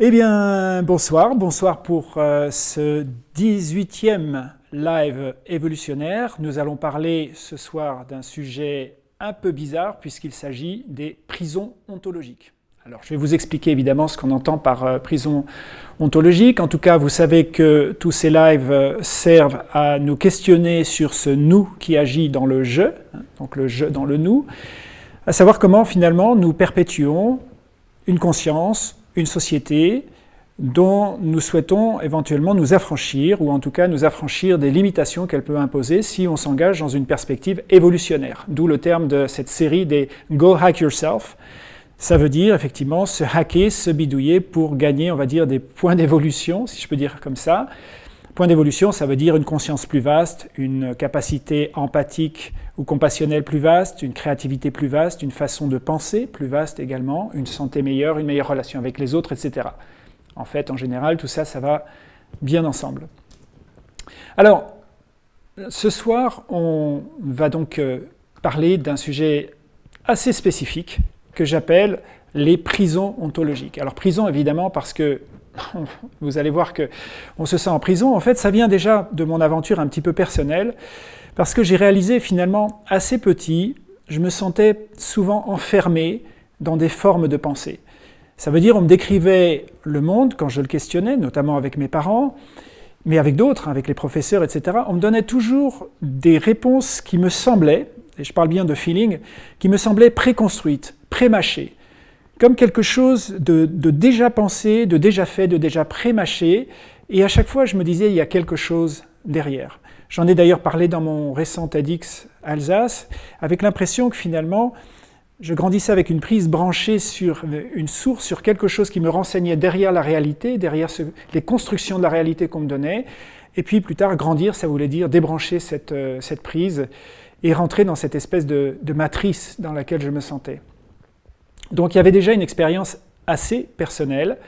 Eh bien, bonsoir. Bonsoir pour euh, ce 18e live évolutionnaire. Nous allons parler ce soir d'un sujet un peu bizarre puisqu'il s'agit des prisons ontologiques. Alors, je vais vous expliquer évidemment ce qu'on entend par euh, prison ontologique. En tout cas, vous savez que tous ces lives euh, servent à nous questionner sur ce nous qui agit dans le je, hein, donc le je dans le nous, à savoir comment finalement nous perpétuons une conscience, une société dont nous souhaitons éventuellement nous affranchir, ou en tout cas nous affranchir des limitations qu'elle peut imposer si on s'engage dans une perspective évolutionnaire. D'où le terme de cette série des « Go Hack Yourself ». Ça veut dire effectivement se hacker, se bidouiller pour gagner, on va dire, des points d'évolution, si je peux dire comme ça. Point d'évolution, ça veut dire une conscience plus vaste, une capacité empathique ou compassionnelle plus vaste, une créativité plus vaste, une façon de penser plus vaste également, une santé meilleure, une meilleure relation avec les autres, etc. En fait, en général, tout ça, ça va bien ensemble. Alors, ce soir, on va donc euh, parler d'un sujet assez spécifique que j'appelle les prisons ontologiques. Alors prison, évidemment, parce que vous allez voir qu'on se sent en prison. En fait, ça vient déjà de mon aventure un petit peu personnelle, parce que j'ai réalisé finalement assez petit, je me sentais souvent enfermé dans des formes de pensée. Ça veut dire on me décrivait le monde quand je le questionnais, notamment avec mes parents, mais avec d'autres, avec les professeurs, etc. On me donnait toujours des réponses qui me semblaient, et je parle bien de feeling, qui me semblaient préconstruites, prémâchées comme quelque chose de, déjà pensé, de déjà fait, de déjà pré-mâché, et à chaque fois je me disais il y a quelque chose derrière. J'en ai d'ailleurs parlé dans mon récent TEDx Alsace, avec l'impression que finalement je grandissais avec une prise branchée sur une source, sur quelque chose qui me renseignait derrière la réalité, derrière les constructions de la réalité qu'on me donnait, et puis plus tard grandir, ça voulait dire débrancher cette, euh, prise et rentrer dans cette espèce de matrice dans laquelle je me sentais. Donc il y avait déjà une expérience assez personnelle,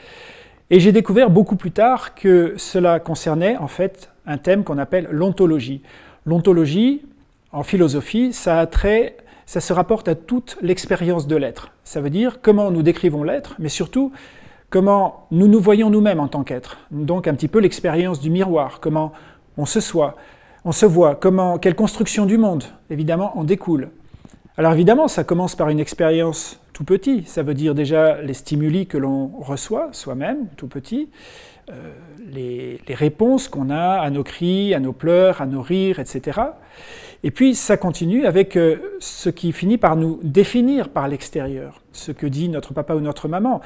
et j'ai découvert beaucoup plus tard que cela concernait en fait un thème qu'on appelle l'ontologie. L'ontologie, en philosophie, ça, a trait, ça se rapporte à toute l'expérience de l'être. Ça veut dire comment nous décrivons l'être, mais surtout comment nous nous voyons nous-mêmes en tant qu'être. Donc un petit peu l'expérience du miroir, comment on se soit, on se voit, comment, quelle construction du monde, évidemment, en découle. Alors évidemment, ça commence par une expérience tout petit, ça veut dire déjà les stimuli que l'on reçoit soi-même, tout petit, euh, les, réponses qu'on a à nos cris, à nos pleurs, à nos rires, etc. Et puis ça continue avec euh, ce qui finit par nous définir par l'extérieur, ce que dit notre papa ou notre maman,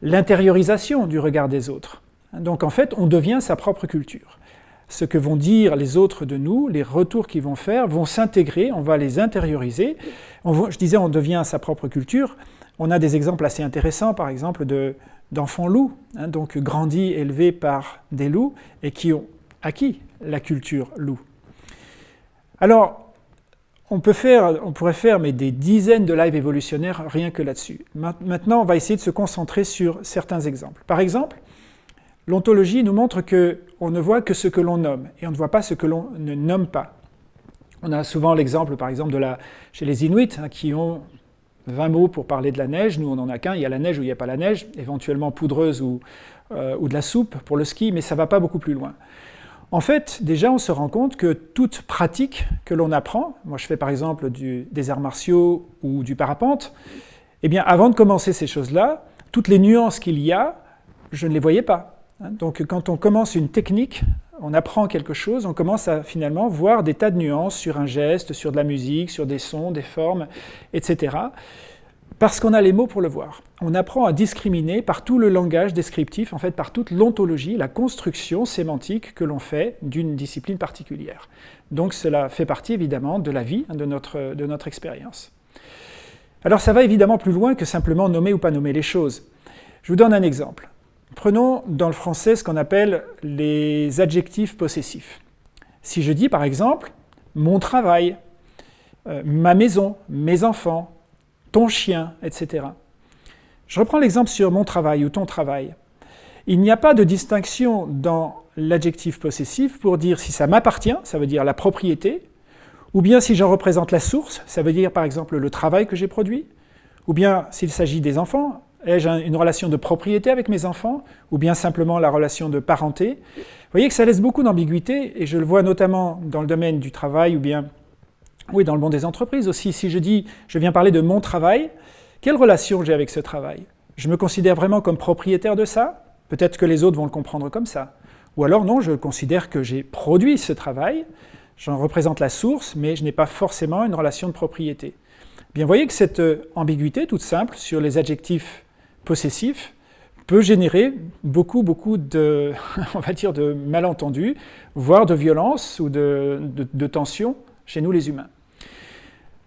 l'intériorisation du regard des autres. Donc en fait, on devient sa propre culture ce que vont dire les autres de nous, les retours qu'ils vont faire, vont s'intégrer, on va les intérioriser. je disais, on devient sa propre culture. On a des exemples assez intéressants, par exemple, d'enfants loups, hein, donc grandis, élevés par des loups, et qui ont acquis la culture loup. Alors, on, peut faire, on pourrait faire des dizaines de lives évolutionnaires rien que là-dessus. Maintenant, on va essayer de se concentrer sur certains exemples. Par exemple, L'ontologie nous montre qu'on ne voit que ce que l'on nomme, et on ne voit pas ce que l'on ne nomme pas. On a souvent l'exemple, par exemple, chez les Inuits, hein, qui ont 20 mots pour parler de la neige. Nous, on n'en a qu'un. Il y a la neige ou il n'y a pas la neige, éventuellement poudreuse ou, euh, ou de la soupe pour le ski, mais ça ne va pas beaucoup plus loin. En fait, déjà, on se rend compte que toute pratique que l'on apprend, moi je fais par exemple des arts martiaux ou du parapente, eh bien, avant de commencer ces choses-là, toutes les nuances qu'il y a, je ne les voyais pas. Hein, donc quand on commence une technique, on apprend quelque chose, on commence à finalement voir des tas de nuances sur un geste, sur de la musique, sur des sons, des formes, etc. Parce qu'on a les mots pour le voir. On apprend à discriminer par tout le langage descriptif, en fait par toute l'ontologie, la construction sémantique que l'on fait d'une discipline particulière. Donc cela fait partie évidemment de la vie, hein, de notre, de notre expérience. Alors ça va évidemment plus loin que simplement nommer ou pas nommer les choses. Je vous donne un exemple. Prenons dans le français ce qu'on appelle les adjectifs possessifs. Si je dis par exemple « mon travail euh, ma maison, mes enfants, ton chien, etc. » Je reprends l'exemple sur mon travail ou ton travail. Il n'y a pas de distinction dans l'adjectif possessif pour dire si ça m'appartient, ça veut dire la propriété, ou bien si j'en représente la source, ça veut dire par exemple le travail que j'ai produit, ou bien s'il s'agit des enfants, Ai-je une relation de propriété avec mes enfants ou bien simplement la relation de parenté? Vous voyez que ça laisse beaucoup d'ambiguïté et je le vois notamment dans le domaine du travail ou bien oui, dans le monde des entreprises aussi. Si je dis je viens parler de mon travail, quelle relation j'ai avec ce travail? Je me considère vraiment comme propriétaire de ça? Peut-être que les autres vont le comprendre comme ça. Ou alors non, je considère que j'ai produit ce travail, j'en représente la source, mais je n'ai pas forcément une relation de propriété. Bien, vous voyez que cette euh, ambiguïté toute simple sur les adjectifs possessif peut générer beaucoup, beaucoup de, on va dire, de malentendus, voire de violence ou de, de, tension chez nous les humains.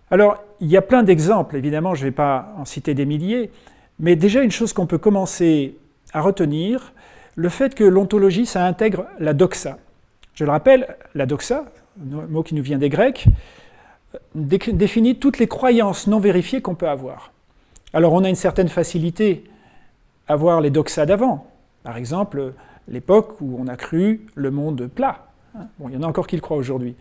Alors, il y a plein d'exemples, évidemment, je ne vais pas en citer des milliers, mais déjà une chose qu'on peut commencer à retenir, le fait que l'ontologie, ça intègre la doxa. Je le rappelle, la doxa, mot qui nous vient des Grecs, définit toutes les croyances non vérifiées qu'on peut avoir. Alors on a une certaine facilité à voir les doxas d'avant. Par exemple, l'époque où on a cru le monde plat. Bon, il y en a encore qui le croient aujourd'hui.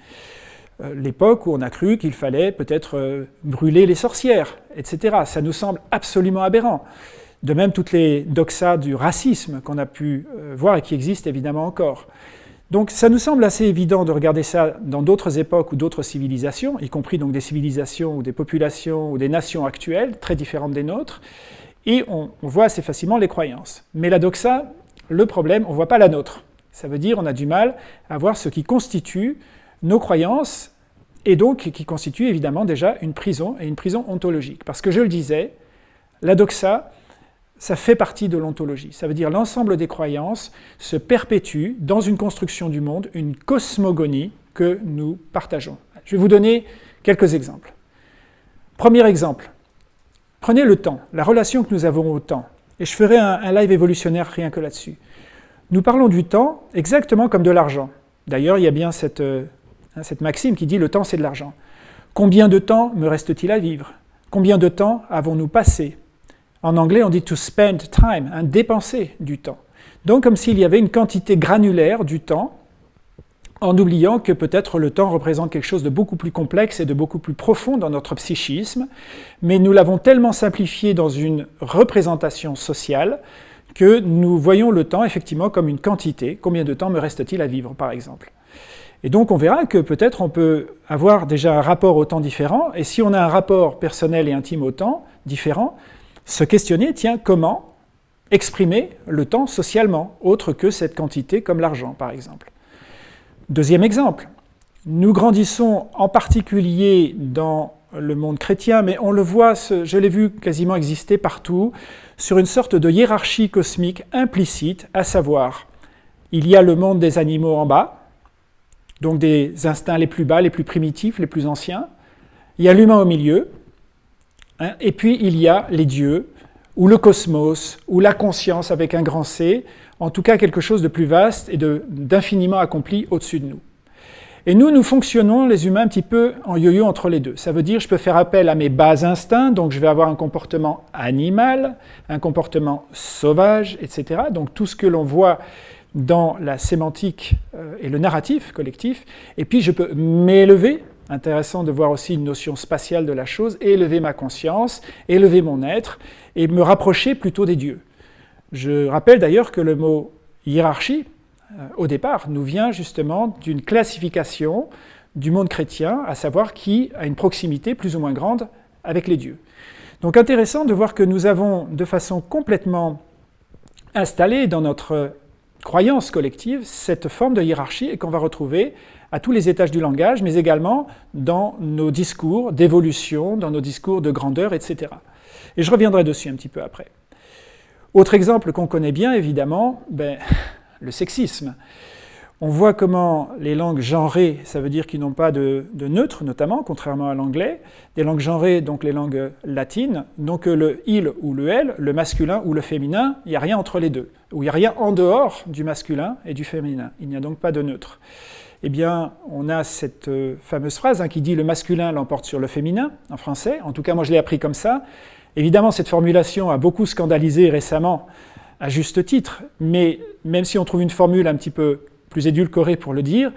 Euh, l'époque où on a cru qu'il fallait peut-être euh, brûler les sorcières, etc. Ça nous semble absolument aberrant. De même, toutes les doxas du racisme qu'on a pu euh, voir et qui existent évidemment encore. Donc ça nous semble assez évident de regarder ça dans d'autres époques ou d'autres civilisations, y compris donc des civilisations ou des populations ou des nations actuelles, très différentes des nôtres, et on, voit assez facilement les croyances. Mais la doxa, le problème, on ne voit pas la nôtre. Ça veut dire on a du mal à voir ce qui constitue nos croyances, et donc qui constitue évidemment déjà une prison, et une prison ontologique. Parce que je le disais, la doxa, ça fait partie de l'ontologie. Ça veut dire l'ensemble des croyances se perpétue dans une construction du monde, une cosmogonie que nous partageons. Je vais vous donner quelques exemples. Premier exemple, prenez le temps, la relation que nous avons au temps. Et je ferai un, live évolutionnaire rien que là-dessus. Nous parlons du temps exactement comme de l'argent. D'ailleurs, il y a bien cette, euh, cette maxime qui dit « le temps, c'est de l'argent ». Combien de temps me reste-t-il à vivre? Combien de temps avons-nous passé? En anglais, on dit to spend time, hein, dépenser du temps. Donc comme s'il y avait une quantité granulaire du temps, en oubliant que peut-être le temps représente quelque chose de beaucoup plus complexe et de beaucoup plus profond dans notre psychisme, mais nous l'avons tellement simplifié dans une représentation sociale que nous voyons le temps effectivement comme une quantité. Combien de temps me reste-t-il à vivre, par exemple? Et donc on verra que peut-être on peut avoir déjà un rapport au temps différent, et si on a un rapport personnel et intime au temps différent, se questionner, tiens, comment exprimer le temps socialement, autre que cette quantité comme l'argent, par exemple? Deuxième exemple, nous grandissons en particulier dans le monde chrétien, mais on le voit, je l'ai vu quasiment exister partout, sur une sorte de hiérarchie cosmique implicite, à savoir, il y a le monde des animaux en bas, donc des instincts les plus bas, les plus primitifs, les plus anciens, il y a l'humain au milieu, Hein, et puis il y a les dieux, ou le cosmos, ou la conscience avec un grand C, en tout cas quelque chose de plus vaste et d'infiniment accompli au-dessus de nous. Et nous, nous fonctionnons, les humains, un petit peu en yo-yo entre les deux. Ça veut dire je peux faire appel à mes bas instincts, donc je vais avoir un comportement animal, un comportement sauvage, etc. Donc tout ce que l'on voit dans la sémantique euh, et le narratif collectif, et puis je peux m'élever intéressant de voir aussi une notion spatiale de la chose, élever ma conscience, élever mon être, et me rapprocher plutôt des dieux. Je rappelle d'ailleurs que le mot hiérarchie, euh, au départ, nous vient justement d'une classification du monde chrétien, à savoir qui a une proximité plus ou moins grande avec les dieux. Donc intéressant de voir que nous avons de façon complètement installée dans notre croyance collective cette forme de hiérarchie et qu'on va retrouver à tous les étages du langage, mais également dans nos discours d'évolution, dans nos discours de grandeur, etc. Et je reviendrai dessus un petit peu après. Autre exemple qu'on connaît bien, évidemment, ben, le sexisme. On voit comment les langues genrées, ça veut dire qu'ils n'ont pas de, neutre, notamment, contrairement à l'anglais. Des langues genrées, donc les langues latines, donc le il ou le elle, le masculin ou le féminin, il n'y a rien entre les deux. Ou il n'y a rien en dehors du masculin et du féminin. Il n'y a donc pas de neutre eh bien, on a cette euh, fameuse phrase hein, qui dit « le masculin l'emporte sur le féminin » en français. En tout cas, moi, je l'ai appris comme ça. Évidemment, cette formulation a beaucoup scandalisé récemment, à juste titre, mais même si on trouve une formule un petit peu plus édulcorée pour le dire,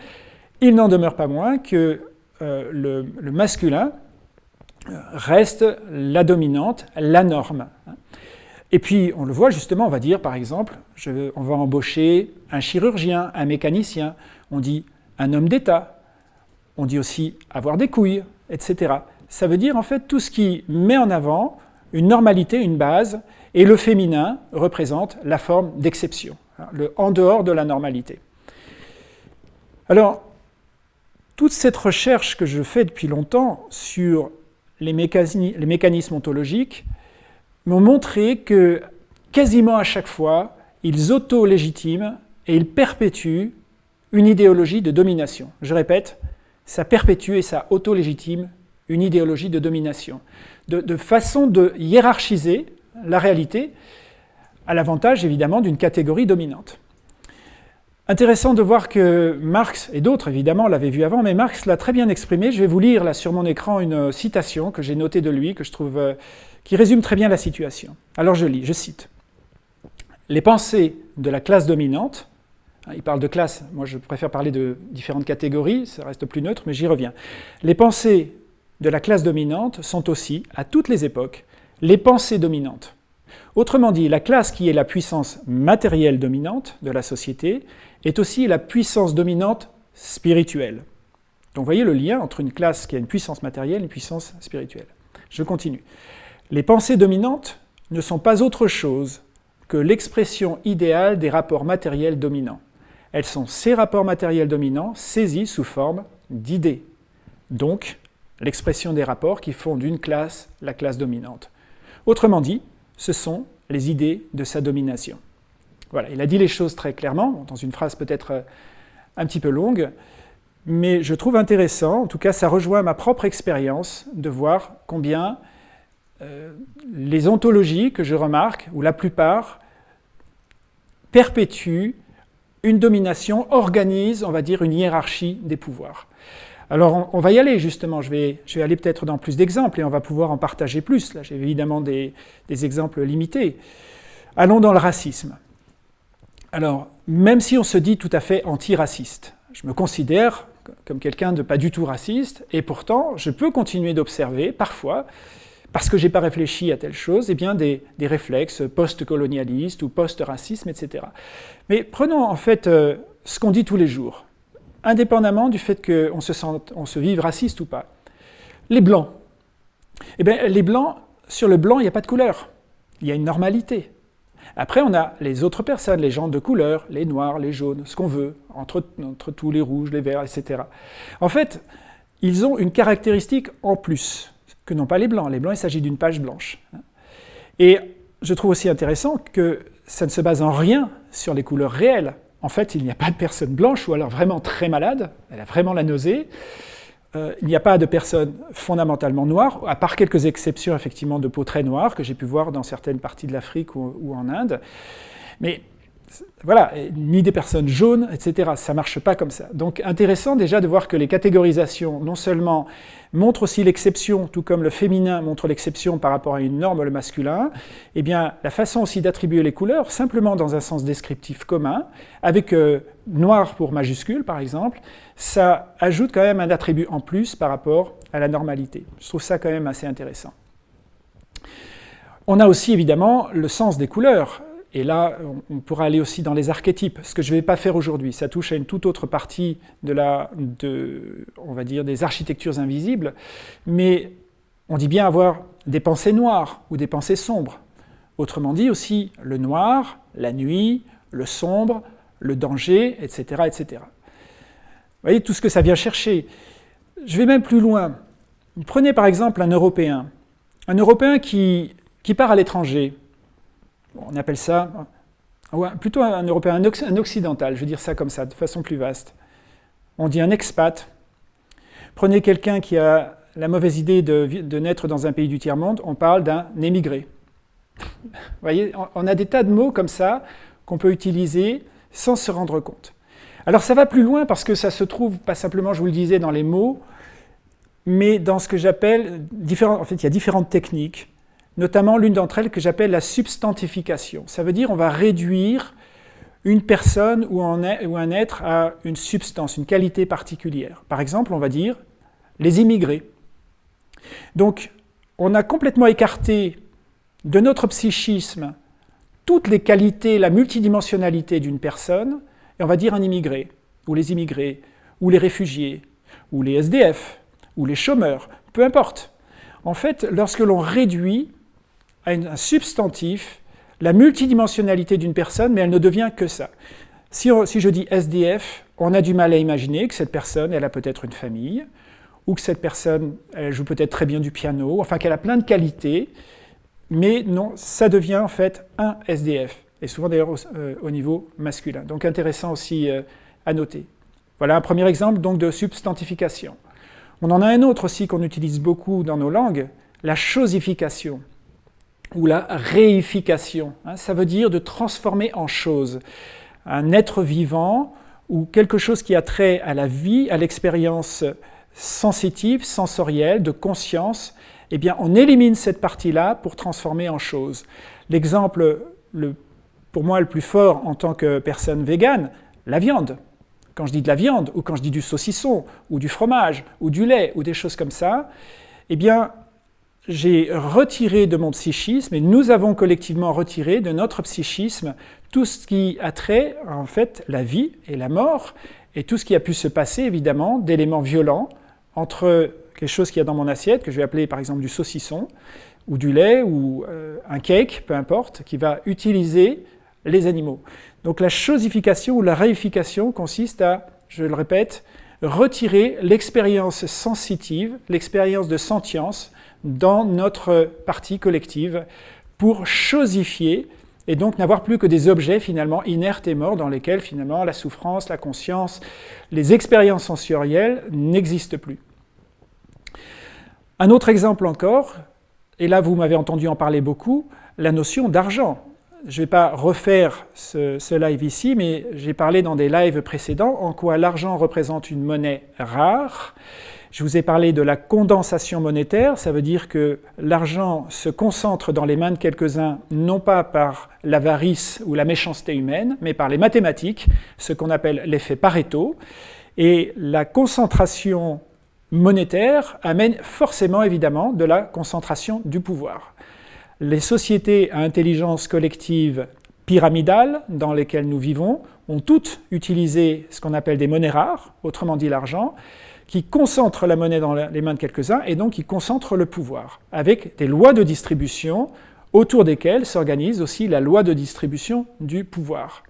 il n'en demeure pas moins que euh, le, masculin euh, reste la dominante, la norme. Et puis, on le voit justement, on va dire par exemple, on va embaucher un chirurgien, un mécanicien, on dit un homme d'État, on dit aussi avoir des couilles, etc. Ça veut dire en fait tout ce qui met en avant une normalité, une base, et le féminin représente la forme d'exception, hein, le en dehors de la normalité. Alors, toute cette recherche que je fais depuis longtemps sur les, mécanismes ontologiques m'ont montré que quasiment à chaque fois, ils auto-légitiment et ils perpétuent une idéologie de domination. Je répète, ça perpétue et ça auto-légitime une idéologie de domination, de, façon de hiérarchiser la réalité à l'avantage évidemment d'une catégorie dominante. Intéressant de voir que Marx, et d'autres évidemment l'avaient vu avant, mais Marx l'a très bien exprimé. Je vais vous lire là sur mon écran une citation que j'ai notée de lui, que je trouve, euh, qui résume très bien la situation. Alors je lis, je cite. Les pensées de la classe dominante, hein, il parle de classe, moi je préfère parler de différentes catégories, ça reste plus neutre, mais j'y reviens. Les pensées de la classe dominante sont aussi, à toutes les époques, les pensées dominantes. Autrement dit, la classe qui est la puissance matérielle dominante de la société est aussi la puissance dominante spirituelle. Donc vous voyez le lien entre une classe qui a une puissance matérielle et une puissance spirituelle. Je continue. Les pensées dominantes ne sont pas autre chose que l'expression idéale des rapports matériels dominants. Elles sont ces rapports matériels dominants saisis sous forme d'idées. Donc, l'expression des rapports qui font d'une classe la classe dominante. Autrement dit, ce sont les idées de sa domination. Voilà, il a dit les choses très clairement, dans une phrase peut-être euh, un petit peu longue, mais je trouve intéressant, en tout cas ça rejoint ma propre expérience, de voir combien euh, les ontologies que je remarque, ou la plupart, perpétuent une domination, organisent, on va dire, une hiérarchie des pouvoirs. Alors on, va y aller justement, je vais, aller peut-être dans plus d'exemples et on va pouvoir en partager plus. Là j'ai évidemment des, exemples limités. Allons dans le racisme. Alors, même si on se dit tout à fait anti-raciste, je me considère comme quelqu'un de pas du tout raciste, et pourtant je peux continuer d'observer parfois, parce que je n'ai pas réfléchi à telle chose, eh bien des, réflexes post-colonialistes ou post-racisme, etc. Mais prenons en fait euh, ce qu'on dit tous les jours indépendamment du fait qu'on se, on se vive raciste ou pas. Les blancs. Eh bien, les blancs, sur le blanc, il n'y a pas de couleur. Il y a une normalité. Après, on a les autres personnes, les gens de couleur, les noirs, les jaunes, ce qu'on veut, entre, entre tous les rouges, les verts, etc. En fait, ils ont une caractéristique en plus, que n'ont pas les blancs. Les blancs, il s'agit d'une page blanche. Et je trouve aussi intéressant que ça ne se base en rien sur les couleurs réelles en fait, il n'y a pas de personne blanche ou alors vraiment très malade, elle a vraiment la nausée. Euh, il n'y a pas de personne fondamentalement noire, à part quelques exceptions effectivement de peau très noire que j'ai pu voir dans certaines parties de l'Afrique ou, en Inde. Mais voilà, ni des personnes jaunes, etc. Ça ne marche pas comme ça. Donc intéressant déjà de voir que les catégorisations, non seulement montrent aussi l'exception, tout comme le féminin montre l'exception par rapport à une norme, le masculin, eh bien la façon aussi d'attribuer les couleurs, simplement dans un sens descriptif commun, avec euh, noir pour majuscule par exemple, ça ajoute quand même un attribut en plus par rapport à la normalité. Je trouve ça quand même assez intéressant. On a aussi évidemment le sens des couleurs. Et là, on pourra aller aussi dans les archétypes, ce que je ne vais pas faire aujourd'hui. Ça touche à une toute autre partie de la, on va dire, des architectures invisibles. Mais on dit bien avoir des pensées noires ou des pensées sombres. Autrement dit aussi le noir, la nuit, le sombre, le danger, etc. etc. Vous voyez tout ce que ça vient chercher. Je vais même plus loin. Prenez par exemple un Européen. Un Européen qui part à l'étranger, on appelle ça plutôt un Européen, un occidental, je veux dire ça comme ça, de façon plus vaste. On dit un expat. Prenez quelqu'un qui a la mauvaise idée de, naître dans un pays du tiers-monde, on parle d'un émigré. Vous voyez, on a des tas de mots comme ça qu'on peut utiliser sans se rendre compte. Alors ça va plus loin parce que ça se trouve, pas simplement, je vous le disais, dans les mots, mais dans ce que j'appelle, en fait, il y a différentes techniques notamment l'une d'entre elles que j'appelle la substantification. Ça veut dire on va réduire une personne ou un être à une substance, une qualité particulière. Par exemple, on va dire les immigrés. Donc, on a complètement écarté de notre psychisme toutes les qualités, la multidimensionnalité d'une personne, et on va dire un immigré, ou les immigrés, ou les réfugiés, ou les SDF, ou les chômeurs, peu importe. En fait, lorsque l'on réduit un substantif la multidimensionnalité d'une personne, mais elle ne devient que ça. Si, je dis SDF, on a du mal à imaginer que cette personne, elle a peut-être une famille, ou que cette personne, elle joue peut-être très bien du piano, enfin qu'elle a plein de qualités, mais non, ça devient en fait un SDF, et souvent d'ailleurs au, euh, niveau masculin. Donc intéressant aussi euh, à noter. Voilà un premier exemple donc de substantification. On en a un autre aussi qu'on utilise beaucoup dans nos langues, la chosification ou la réification. Hein. ça veut dire de transformer en chose un être vivant ou quelque chose qui a trait à la vie, à l'expérience sensitive, sensorielle, de conscience, eh bien, on élimine cette partie-là pour transformer en chose. L'exemple, pour moi, le plus fort en tant que personne végane, la viande. Quand je dis de la viande, ou quand je dis du saucisson, ou du fromage, ou du lait, ou des choses comme ça, eh bien, j'ai retiré de mon psychisme, et nous avons collectivement retiré de notre psychisme tout ce qui a trait, en fait, la vie et la mort, et tout ce qui a pu se passer, évidemment, d'éléments violents entre quelque chose qu'il y a dans mon assiette, que je vais appeler par exemple du saucisson, ou du lait, ou euh, un cake, peu importe, qui va utiliser les animaux. Donc la chosification ou la réification consiste à, je le répète, retirer l'expérience sensitive, l'expérience de sentience dans notre partie collective pour chosifier et donc n'avoir plus que des objets finalement inertes et morts dans lesquels finalement la souffrance, la conscience, les expériences sensorielles n'existent plus. Un autre exemple encore, et là vous m'avez entendu en parler beaucoup, la notion d'argent. Je ne vais pas refaire ce, ce, live ici, mais j'ai parlé dans des lives précédents en quoi l'argent représente une monnaie rare, je vous ai parlé de la condensation monétaire, ça veut dire que l'argent se concentre dans les mains de quelques-uns, non pas par l'avarice ou la méchanceté humaine, mais par les mathématiques, ce qu'on appelle l'effet Pareto. Et la concentration monétaire amène forcément, évidemment, de la concentration du pouvoir. Les sociétés à intelligence collective pyramidale dans lesquelles nous vivons ont toutes utilisé ce qu'on appelle des monnaies rares, autrement dit l'argent, qui concentre la monnaie dans les mains de quelques-uns et donc qui concentre le pouvoir, avec des lois de distribution autour desquelles s'organise aussi la loi de distribution du pouvoir.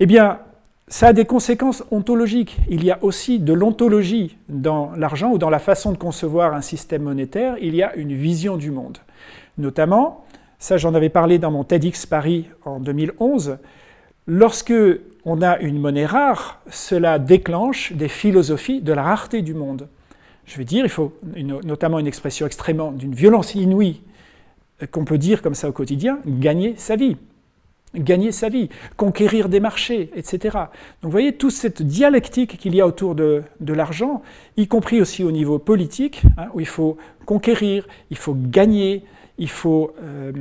Eh bien, ça a des conséquences ontologiques. Il y a aussi de l'ontologie dans l'argent ou dans la façon de concevoir un système monétaire, il y a une vision du monde. Notamment, ça j'en avais parlé dans mon TEDx Paris en 2011, lorsque on a une monnaie rare, cela déclenche des philosophies de la rareté du monde. Je veux dire, il faut notamment une expression extrêmement d'une violence inouïe euh, qu'on peut dire comme ça au quotidien, gagner sa vie. Gagner sa vie, conquérir des marchés, etc. Donc vous voyez toute cette dialectique qu'il y a autour de, l'argent, y compris aussi au niveau politique, hein, où il faut conquérir, il faut gagner, il faut euh,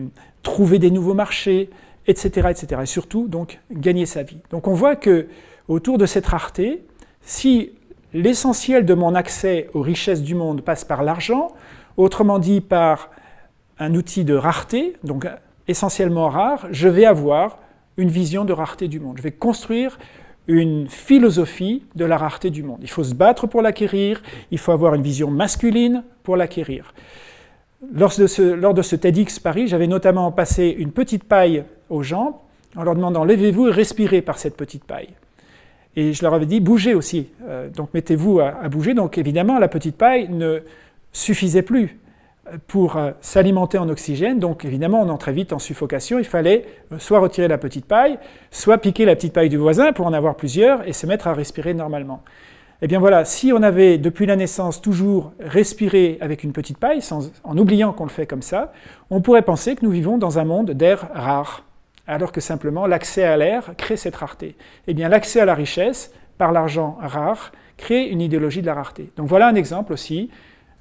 trouver des nouveaux marchés, etc., etc. Et surtout, donc, gagner sa vie. Donc on voit que autour de cette rareté, si l'essentiel de mon accès aux richesses du monde passe par l'argent, autrement dit par un outil de rareté, donc essentiellement rare, je vais avoir une vision de rareté du monde. Je vais construire une philosophie de la rareté du monde. Il faut se battre pour l'acquérir, il faut avoir une vision masculine pour l'acquérir. Lors de, ce, TEDx Paris, j'avais notamment passé une petite paille aux gens en leur demandant levez-vous et respirez par cette petite paille. Et je leur avais dit bougez aussi, euh, donc mettez-vous à, bouger. Donc évidemment, la petite paille ne suffisait plus pour euh, s'alimenter en oxygène, donc évidemment on entrait vite en suffocation, il fallait euh, soit retirer la petite paille, soit piquer la petite paille du voisin pour en avoir plusieurs et se mettre à respirer normalement. Eh bien voilà, si on avait depuis la naissance toujours respiré avec une petite paille, en oubliant qu'on le fait comme ça, on pourrait penser que nous vivons dans un monde d'air rare, alors que simplement l'accès à l'air crée cette rareté. Eh bien l'accès à la richesse, par l'argent rare, crée une idéologie de la rareté. Donc voilà un exemple aussi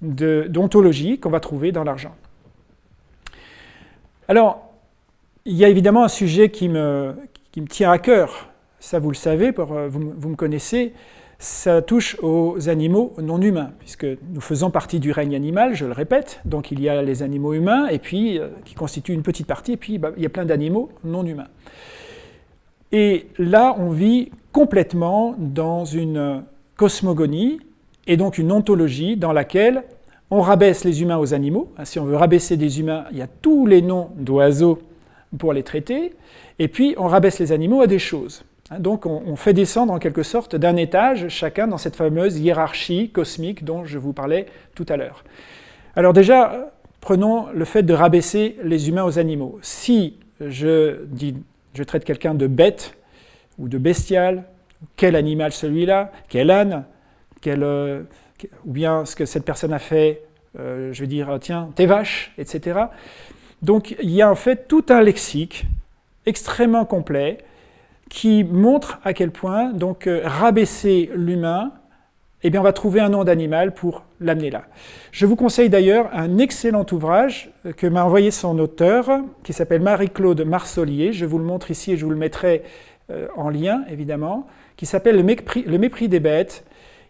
d'ontologie qu'on va trouver dans l'argent. Alors, il y a évidemment un sujet qui me, tient à cœur, ça vous le savez, euh, vous me connaissez, ça touche aux animaux non humains, puisque nous faisons partie du règne animal, je le répète, donc il y a les animaux humains, et puis euh, qui constituent une petite partie, et puis bah, il y a plein d'animaux non humains. Et là, on vit complètement dans une cosmogonie, et donc une ontologie dans laquelle on rabaisse les humains aux animaux. Si on veut rabaisser des humains, il y a tous les noms d'oiseaux pour les traiter, et puis on rabaisse les animaux à des choses. Hein, donc on, fait descendre en quelque sorte d'un étage chacun dans cette fameuse hiérarchie cosmique dont je vous parlais tout à l'heure. Alors déjà, prenons le fait de rabaisser les humains aux animaux. Si je, dis, je traite quelqu'un de bête ou de bestial, quel animal celui-là, quel âne, quel, euh, ou bien ce que cette personne a fait, euh, je vais dire, tiens, tes vaches, etc. Donc il y a en fait tout un lexique extrêmement complet qui montre à quel point donc euh, rabaisser l'humain, eh bien on va trouver un nom d'animal pour l'amener là. Je vous conseille d'ailleurs un excellent ouvrage que m'a envoyé son auteur, qui s'appelle Marie-Claude Marsolier, je vous le montre ici et je vous le mettrai euh, en lien évidemment, qui s'appelle le, le mépris des bêtes,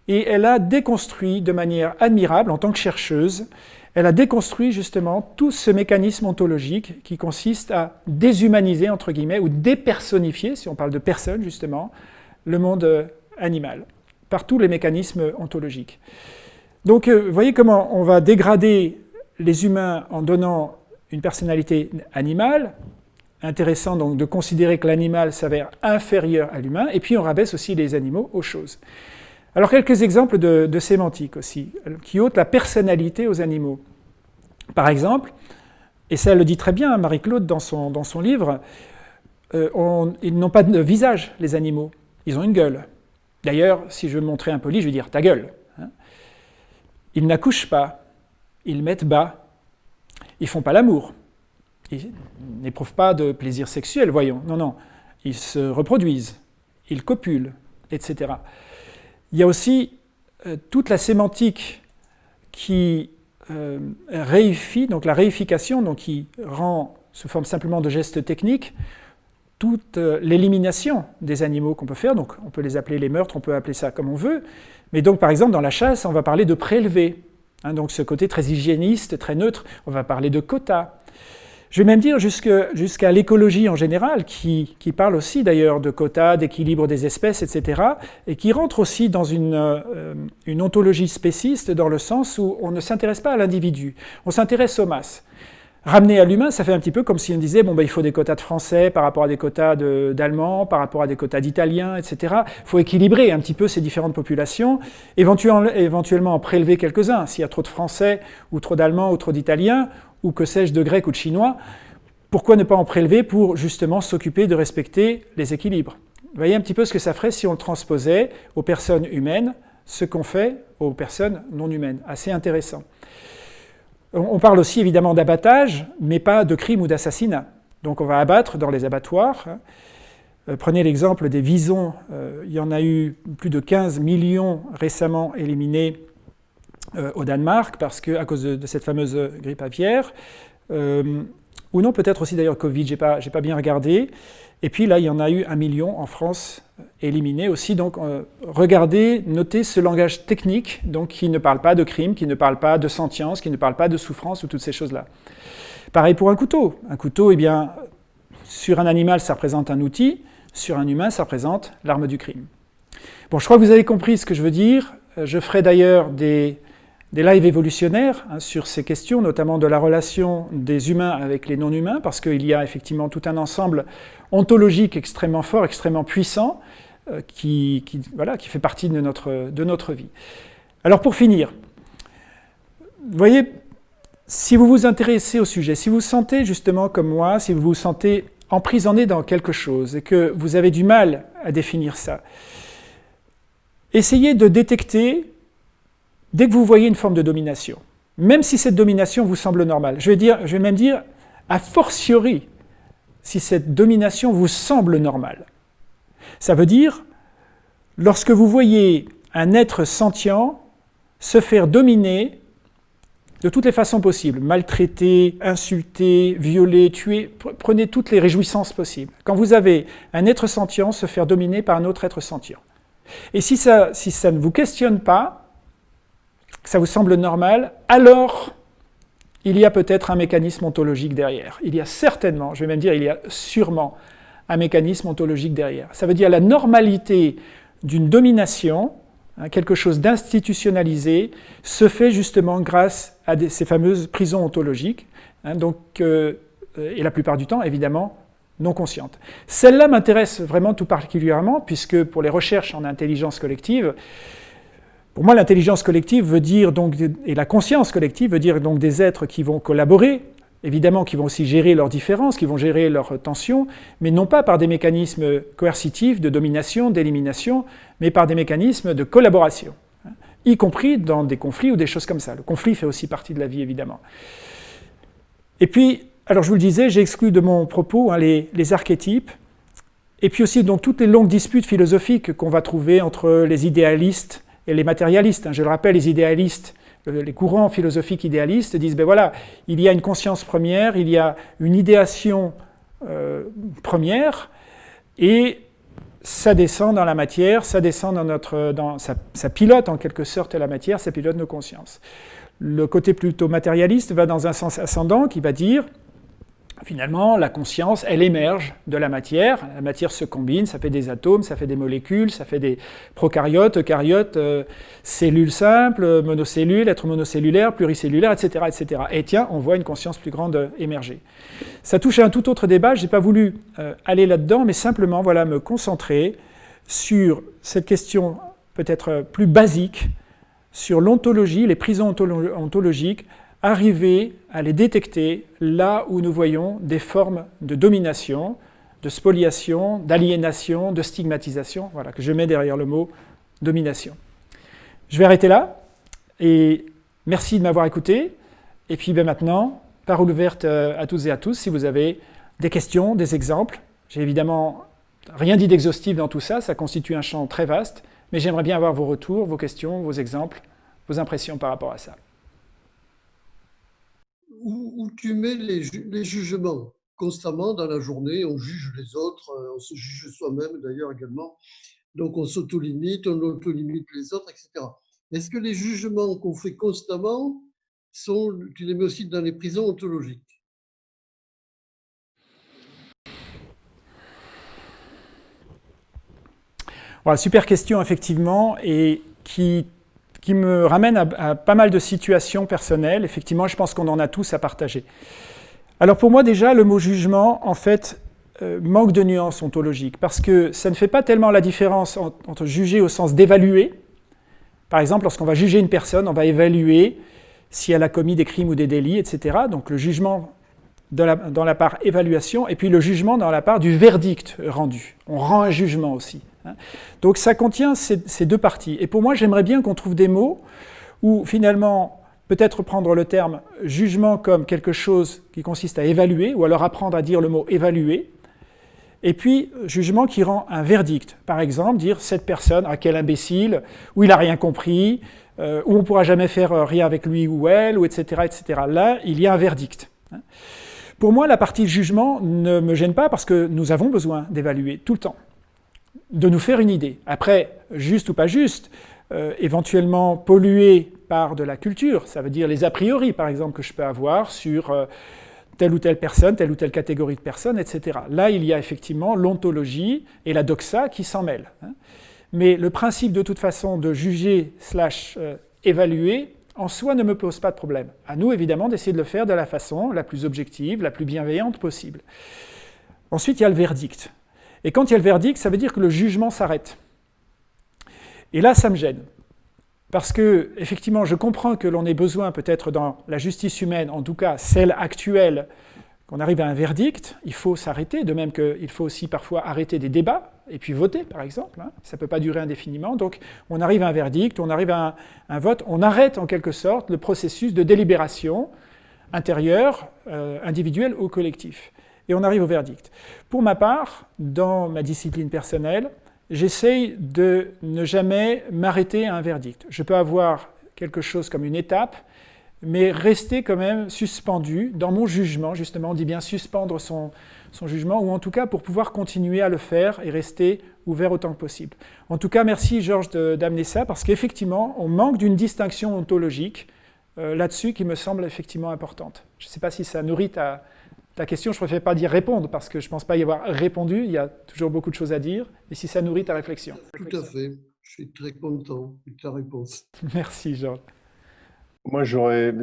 et elle a déconstruit de manière admirable, en tant que chercheuse, elle a déconstruit justement tout ce mécanisme ontologique qui consiste à déshumaniser, entre guillemets, ou dépersonnifier, si on parle de personne justement, le monde animal, par tous les mécanismes ontologiques. Donc, euh, vous voyez comment on va dégrader les humains en donnant une personnalité animale, intéressant donc de considérer que l'animal s'avère inférieur à l'humain, et puis on rabaisse aussi les animaux aux choses. Alors quelques exemples de, sémantique aussi, qui ôtent la personnalité aux animaux. Par exemple, et ça le dit très bien, Marie-Claude dans son, dans son livre, euh, ils n'ont pas de visage, les animaux, ils ont une gueule. D'ailleurs, si je veux montrer un poli, je vais dire « ta gueule hein. Ils n'accouchent pas, ils mettent bas, ils font pas l'amour, ils n'éprouvent pas de plaisir sexuel, voyons, non, non, ils se reproduisent, ils copulent, etc. Il y a aussi euh, toute la sémantique qui euh, réifie, donc la réification, qui rend sous forme simplement de gestes techniques, toute euh, l'élimination des animaux qu'on peut faire, donc on peut les appeler les meurtres, on peut appeler ça comme on veut, mais donc par exemple dans la chasse, on va parler de prélever, hein, donc ce côté très hygiéniste, très neutre, on va parler de quotas, je vais même dire jusqu'à l'écologie en général, qui, parle aussi d'ailleurs de quotas, d'équilibre des espèces, etc., et qui rentre aussi dans une, euh, une ontologie spéciste dans le sens où on ne s'intéresse pas à l'individu, on s'intéresse aux masses. Ramener à l'humain, ça fait un petit peu comme si on disait, bon, ben, il faut des quotas de français par rapport à des quotas d'allemands, par rapport à des quotas d'italiens, etc. Il faut équilibrer un petit peu ces différentes populations, éventuellement, éventuellement en prélever quelques-uns. S'il y a trop de français, ou trop d'allemands, ou trop d'italiens, ou que sais-je, de grec ou de chinois, pourquoi ne pas en prélever pour justement s'occuper de respecter les équilibres? Vous voyez un petit peu ce que ça ferait si on le transposait aux personnes humaines, ce qu'on fait aux personnes non humaines. Assez intéressant. On parle aussi évidemment d'abattage, mais pas de crime ou d'assassinat. Donc on va abattre dans les abattoirs. Hein. Euh, prenez l'exemple des visons, euh, il y en a eu plus de 15 millions récemment éliminés euh, au Danemark, parce que, à cause de, cette fameuse grippe aviaire, ou non, peut-être aussi d'ailleurs Covid, je n'ai pas, pas, bien regardé. Et puis là, il y en a eu un million en France euh, éliminés aussi. Donc regardez, notez ce langage technique donc, qui ne parle pas de crime, qui ne parle pas de sentience, qui ne parle pas de souffrance ou toutes ces choses-là. Pareil pour un couteau. Un couteau, eh bien, sur un animal, ça représente un outil. Sur un humain, ça représente l'arme du crime. Bon, je crois que vous avez compris ce que je veux dire. Je ferai d'ailleurs des des lives évolutionnaires hein, sur ces questions, notamment de la relation des humains avec les non-humains, parce qu'il y a effectivement tout un ensemble ontologique extrêmement fort, extrêmement puissant, euh, qui, voilà, qui fait partie de notre, de notre vie. Alors pour finir, vous voyez, si vous vous intéressez au sujet, si vous vous sentez justement comme moi, si vous vous sentez emprisonné dans quelque chose et que vous avez du mal à définir ça, essayez de détecter dès que vous voyez une forme de domination, même si cette domination vous semble normale, je vais, même dire a fortiori si cette domination vous semble normale. Ça veut dire, lorsque vous voyez un être sentient se faire dominer de toutes les façons possibles, maltraiter, insulter, violer, tuer, prenez toutes les réjouissances possibles. Quand vous avez un être sentient se faire dominer par un autre être sentient, Et si ça ne vous questionne pas, que ça vous semble normal, alors il y a peut-être un mécanisme ontologique derrière. Il y a certainement, je vais même dire, il y a sûrement un mécanisme ontologique derrière. Ça veut dire la normalité d'une domination, hein, quelque chose d'institutionnalisé, se fait justement grâce à ces fameuses prisons ontologiques, hein, donc, euh, et la plupart du temps, évidemment, non conscientes. Celle-là m'intéresse vraiment tout particulièrement, puisque pour les recherches en intelligence collective, pour moi, l'intelligence collective veut dire donc, et la conscience collective veut dire donc des êtres qui vont collaborer, évidemment qui vont aussi gérer leurs différences, qui vont gérer leurs tensions, mais non pas par des mécanismes coercitifs de domination, d'élimination, mais par des mécanismes de collaboration, hein, y compris dans des conflits ou des choses comme ça. Le conflit fait aussi partie de la vie, évidemment. Et puis, alors je vous le disais, j'ai exclu de mon propos hein, les, les, archétypes, et puis aussi donc toutes les longues disputes philosophiques qu'on va trouver entre les idéalistes et les matérialistes. Hein. Je le rappelle, les idéalistes, euh, les courants philosophiques idéalistes disent, ben voilà, il y a une conscience première, il y a une idéation euh, première, et ça descend dans la matière, ça descend dans notre, ça, pilote en quelque sorte la matière, ça pilote nos consciences. Le côté plutôt matérialiste va dans un sens ascendant qui va dire, Finalement, la conscience, elle émerge de la matière. La matière se combine, ça fait des atomes, ça fait des molécules, ça fait des prokaryotes, eucaryotes, euh, cellules simples, monocellules, êtres monocellulaires, pluricellulaires, etc., etc. Et tiens, on voit une conscience plus grande émerger. Ça touche à un tout autre débat, je n'ai pas voulu euh, aller là-dedans, mais simplement voilà, me concentrer sur cette question peut-être plus basique, sur l'ontologie, les prisons ontologiques, arriver à les détecter là où nous voyons des formes de domination, de spoliation, d'aliénation, de stigmatisation, voilà, que je mets derrière le mot domination. Je vais arrêter là, et merci de m'avoir écouté, et puis ben maintenant, parole ouverte euh, à toutes et à tous, si vous avez des questions, des exemples. J'ai évidemment rien dit d'exhaustif dans tout ça, ça constitue un champ très vaste, mais j'aimerais bien avoir vos retours, vos questions, vos exemples, vos impressions par rapport à ça où, tu mets les, jugements. Constamment dans la journée, on juge les autres, euh, on se juge soi-même d'ailleurs également, donc on s'auto-limite, on auto-limite les autres, etc. Est-ce que les jugements qu'on fait constamment, sont, tu les mets aussi dans les prisons ontologiques? Voilà, Super question, effectivement, et qui qui me ramène à, pas mal de situations personnelles. Effectivement, je pense qu'on en a tous à partager. Alors pour moi déjà, le mot jugement, en fait, euh, manque de nuance ontologique, parce que ça ne fait pas tellement la différence entre juger au sens d'évaluer. Par exemple, lorsqu'on va juger une personne, on va évaluer si elle a commis des crimes ou des délits, etc. Donc le jugement dans la, dans la part évaluation, et puis le jugement dans la part du verdict rendu. On rend un jugement aussi. Hein. Donc ça contient ces, deux parties. Et pour moi, j'aimerais bien qu'on trouve des mots où finalement, peut-être prendre le terme jugement comme quelque chose qui consiste à évaluer, ou alors apprendre à dire le mot évaluer, et puis jugement qui rend un verdict. Par exemple, dire cette personne, à quel imbécile, ou il n'a rien compris, euh, ou on ne pourra jamais faire euh, rien avec lui ou elle, ou etc., etc. Là, il y a un verdict. Hein. Pour moi, la partie jugement ne me gêne pas parce que nous avons besoin d'évaluer tout le temps de nous faire une idée. Après, juste ou pas juste, euh, éventuellement pollué par de la culture, ça veut dire les a priori, par exemple, que je peux avoir sur euh, telle ou telle personne, telle ou telle catégorie de personnes, etc. Là, il y a effectivement l'ontologie et la doxa qui s'en mêlent. Hein. Mais le principe, de toute façon, de juger slash euh, évaluer, en soi ne me pose pas de problème. À nous, évidemment, d'essayer de le faire de la façon la plus objective, la plus bienveillante possible. Ensuite, il y a le verdict. Et quand il y a le verdict, ça veut dire que le jugement s'arrête. Et là, ça me gêne. Parce que, effectivement, je comprends que l'on ait besoin, peut-être dans la justice humaine, en tout cas celle actuelle, qu'on arrive à un verdict, il faut s'arrêter, de même qu'il faut aussi parfois arrêter des débats, et puis voter, par exemple. Hein. Ça ne peut pas durer indéfiniment. Donc, on arrive à un verdict, on arrive à un, vote, on arrête en quelque sorte le processus de délibération intérieure, euh, individuelle ou collectif et on arrive au verdict. Pour ma part, dans ma discipline personnelle, j'essaye de ne jamais m'arrêter à un verdict. Je peux avoir quelque chose comme une étape, mais rester quand même suspendu dans mon jugement, justement, on dit bien suspendre son, son jugement, ou en tout cas pour pouvoir continuer à le faire et rester ouvert autant que possible. En tout cas, merci Georges d'amener ça, parce qu'effectivement, on manque d'une distinction ontologique euh, là-dessus qui me semble effectivement importante. Je ne sais pas si ça nourrit ta, ta question, je ne préfère pas dire répondre, parce que je ne pense pas y avoir répondu, il y a toujours beaucoup de choses à dire, mais si ça nourrit ta réflexion. Tout à fait, je suis très content de ta réponse. Merci Georges. Moi, j'aurais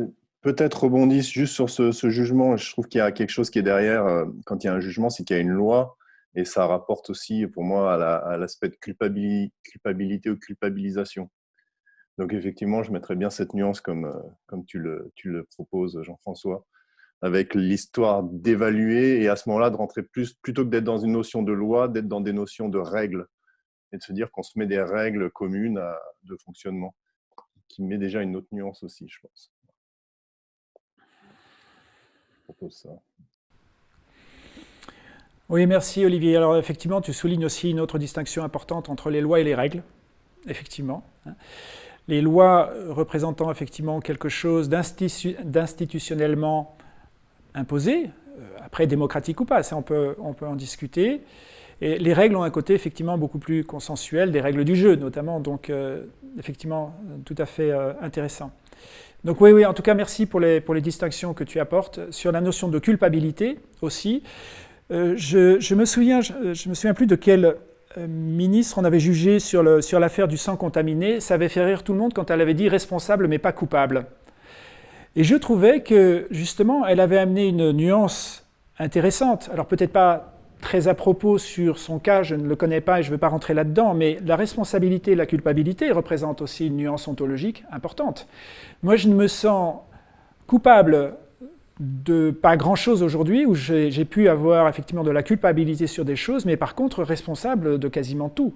peut-être rebondi juste sur ce, jugement. Je trouve qu'il y a quelque chose qui est derrière. Euh, quand il y a un jugement, c'est qu'il y a une loi. Et ça rapporte aussi, pour moi, à l'aspect de culpabilité, ou culpabilisation. Donc, effectivement, je mettrais bien cette nuance comme, euh, comme tu, le, tu le proposes, Jean-François, avec l'histoire d'évaluer et à ce moment-là de rentrer plus, plutôt que d'être dans une notion de loi, d'être dans des notions de règles et de se dire qu'on se met des règles communes de fonctionnement qui met déjà une autre nuance aussi, je pense. Je propose ça. Oui, merci Olivier. Alors effectivement, tu soulignes aussi une autre distinction importante entre les lois et les règles. Effectivement. Hein. Les lois représentant effectivement quelque chose d'institutionnellement imposé, euh, après démocratique ou pas, ça on peut, on peut en discuter. Et les règles ont un côté effectivement beaucoup plus consensuel, des règles du jeu notamment, donc euh, effectivement tout à fait euh, intéressant. Donc oui, oui, en tout cas merci pour les, pour les distinctions que tu apportes. Sur la notion de culpabilité aussi, euh, je, me souviens, je, me souviens plus de quel ministre on avait jugé sur l'affaire sur du sang contaminé, ça avait fait rire tout le monde quand elle avait dit responsable mais pas coupable. Et je trouvais que justement elle avait amené une nuance intéressante, alors peut-être pas très à propos sur son cas, je ne le connais pas et je ne veux pas rentrer là-dedans, mais la responsabilité et la culpabilité représentent aussi une nuance ontologique importante. Moi, je ne me sens coupable de pas grand-chose aujourd'hui, où j'ai pu avoir effectivement de la culpabilité sur des choses, mais par contre responsable de quasiment tout,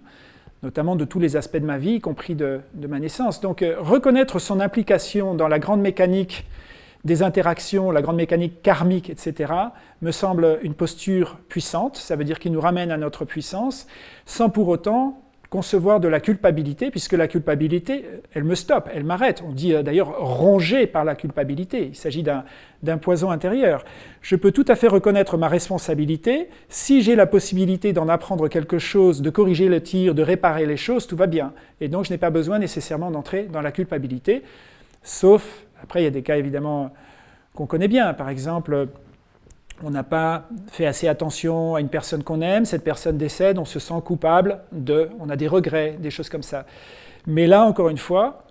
notamment de tous les aspects de ma vie, y compris de, ma naissance. Donc euh, reconnaître son implication dans la grande mécanique des interactions, la grande mécanique karmique, etc., me semble une posture puissante, ça veut dire qu'il nous ramène à notre puissance, sans pour autant concevoir de la culpabilité, puisque la culpabilité, elle me stoppe, elle m'arrête. On dit euh, d'ailleurs rongé par la culpabilité, il s'agit d'un poison intérieur. Je peux tout à fait reconnaître ma responsabilité, si j'ai la possibilité d'en apprendre quelque chose, de corriger le tir, de réparer les choses, tout va bien. Et donc je n'ai pas besoin nécessairement d'entrer dans la culpabilité, sauf après, il y a des cas évidemment qu'on connaît bien. Par exemple, on n'a pas fait assez attention à une personne qu'on aime, cette personne décède, on se sent coupable de, on a des regrets, des choses comme ça. Mais là, encore une fois,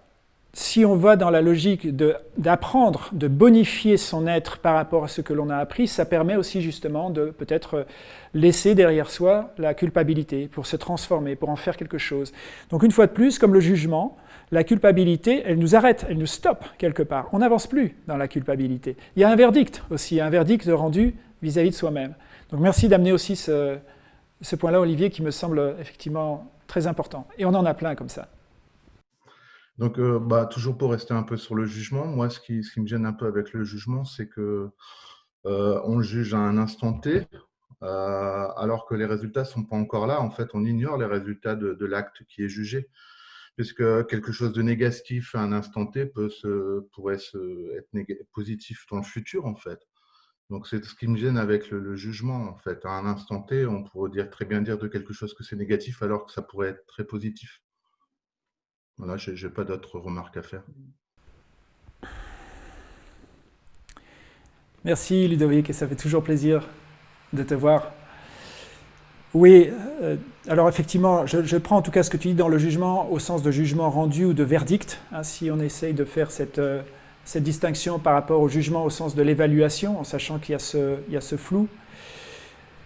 si on va dans la logique d'apprendre, de, bonifier son être par rapport à ce que l'on a appris, ça permet aussi justement de peut-être laisser derrière soi la culpabilité pour se transformer, pour en faire quelque chose. Donc une fois de plus, comme le jugement, la culpabilité, elle nous arrête, elle nous stoppe quelque part. On n'avance plus dans la culpabilité. Il y a un verdict aussi, un verdict rendu vis-à-vis de soi-même. Donc merci d'amener aussi ce, point-là, Olivier, qui me semble effectivement très important. Et on en a plein comme ça. Donc, euh, bah, toujours pour rester un peu sur le jugement, moi, ce qui, me gêne un peu avec le jugement, c'est que euh, on juge à un instant T, euh, alors que les résultats ne sont pas encore là. En fait, on ignore les résultats de l'acte qui est jugé puisque quelque chose de négatif à un instant T peut se, pourrait se, être positif dans le futur, en fait? Donc, c'est ce qui me gêne avec le, jugement, en fait. À un instant T, on pourrait très bien dire de quelque chose que c'est négatif, alors que ça pourrait être très positif. Voilà, je n'ai pas d'autres remarques à faire. Merci Ludovic, et ça fait toujours plaisir de te voir. Oui, euh, alors effectivement, je, prends en tout cas ce que tu dis dans le jugement au sens de jugement rendu ou de verdict, hein, si on essaye de faire cette, euh, cette, distinction par rapport au jugement au sens de l'évaluation, en sachant qu'il y, a ce flou.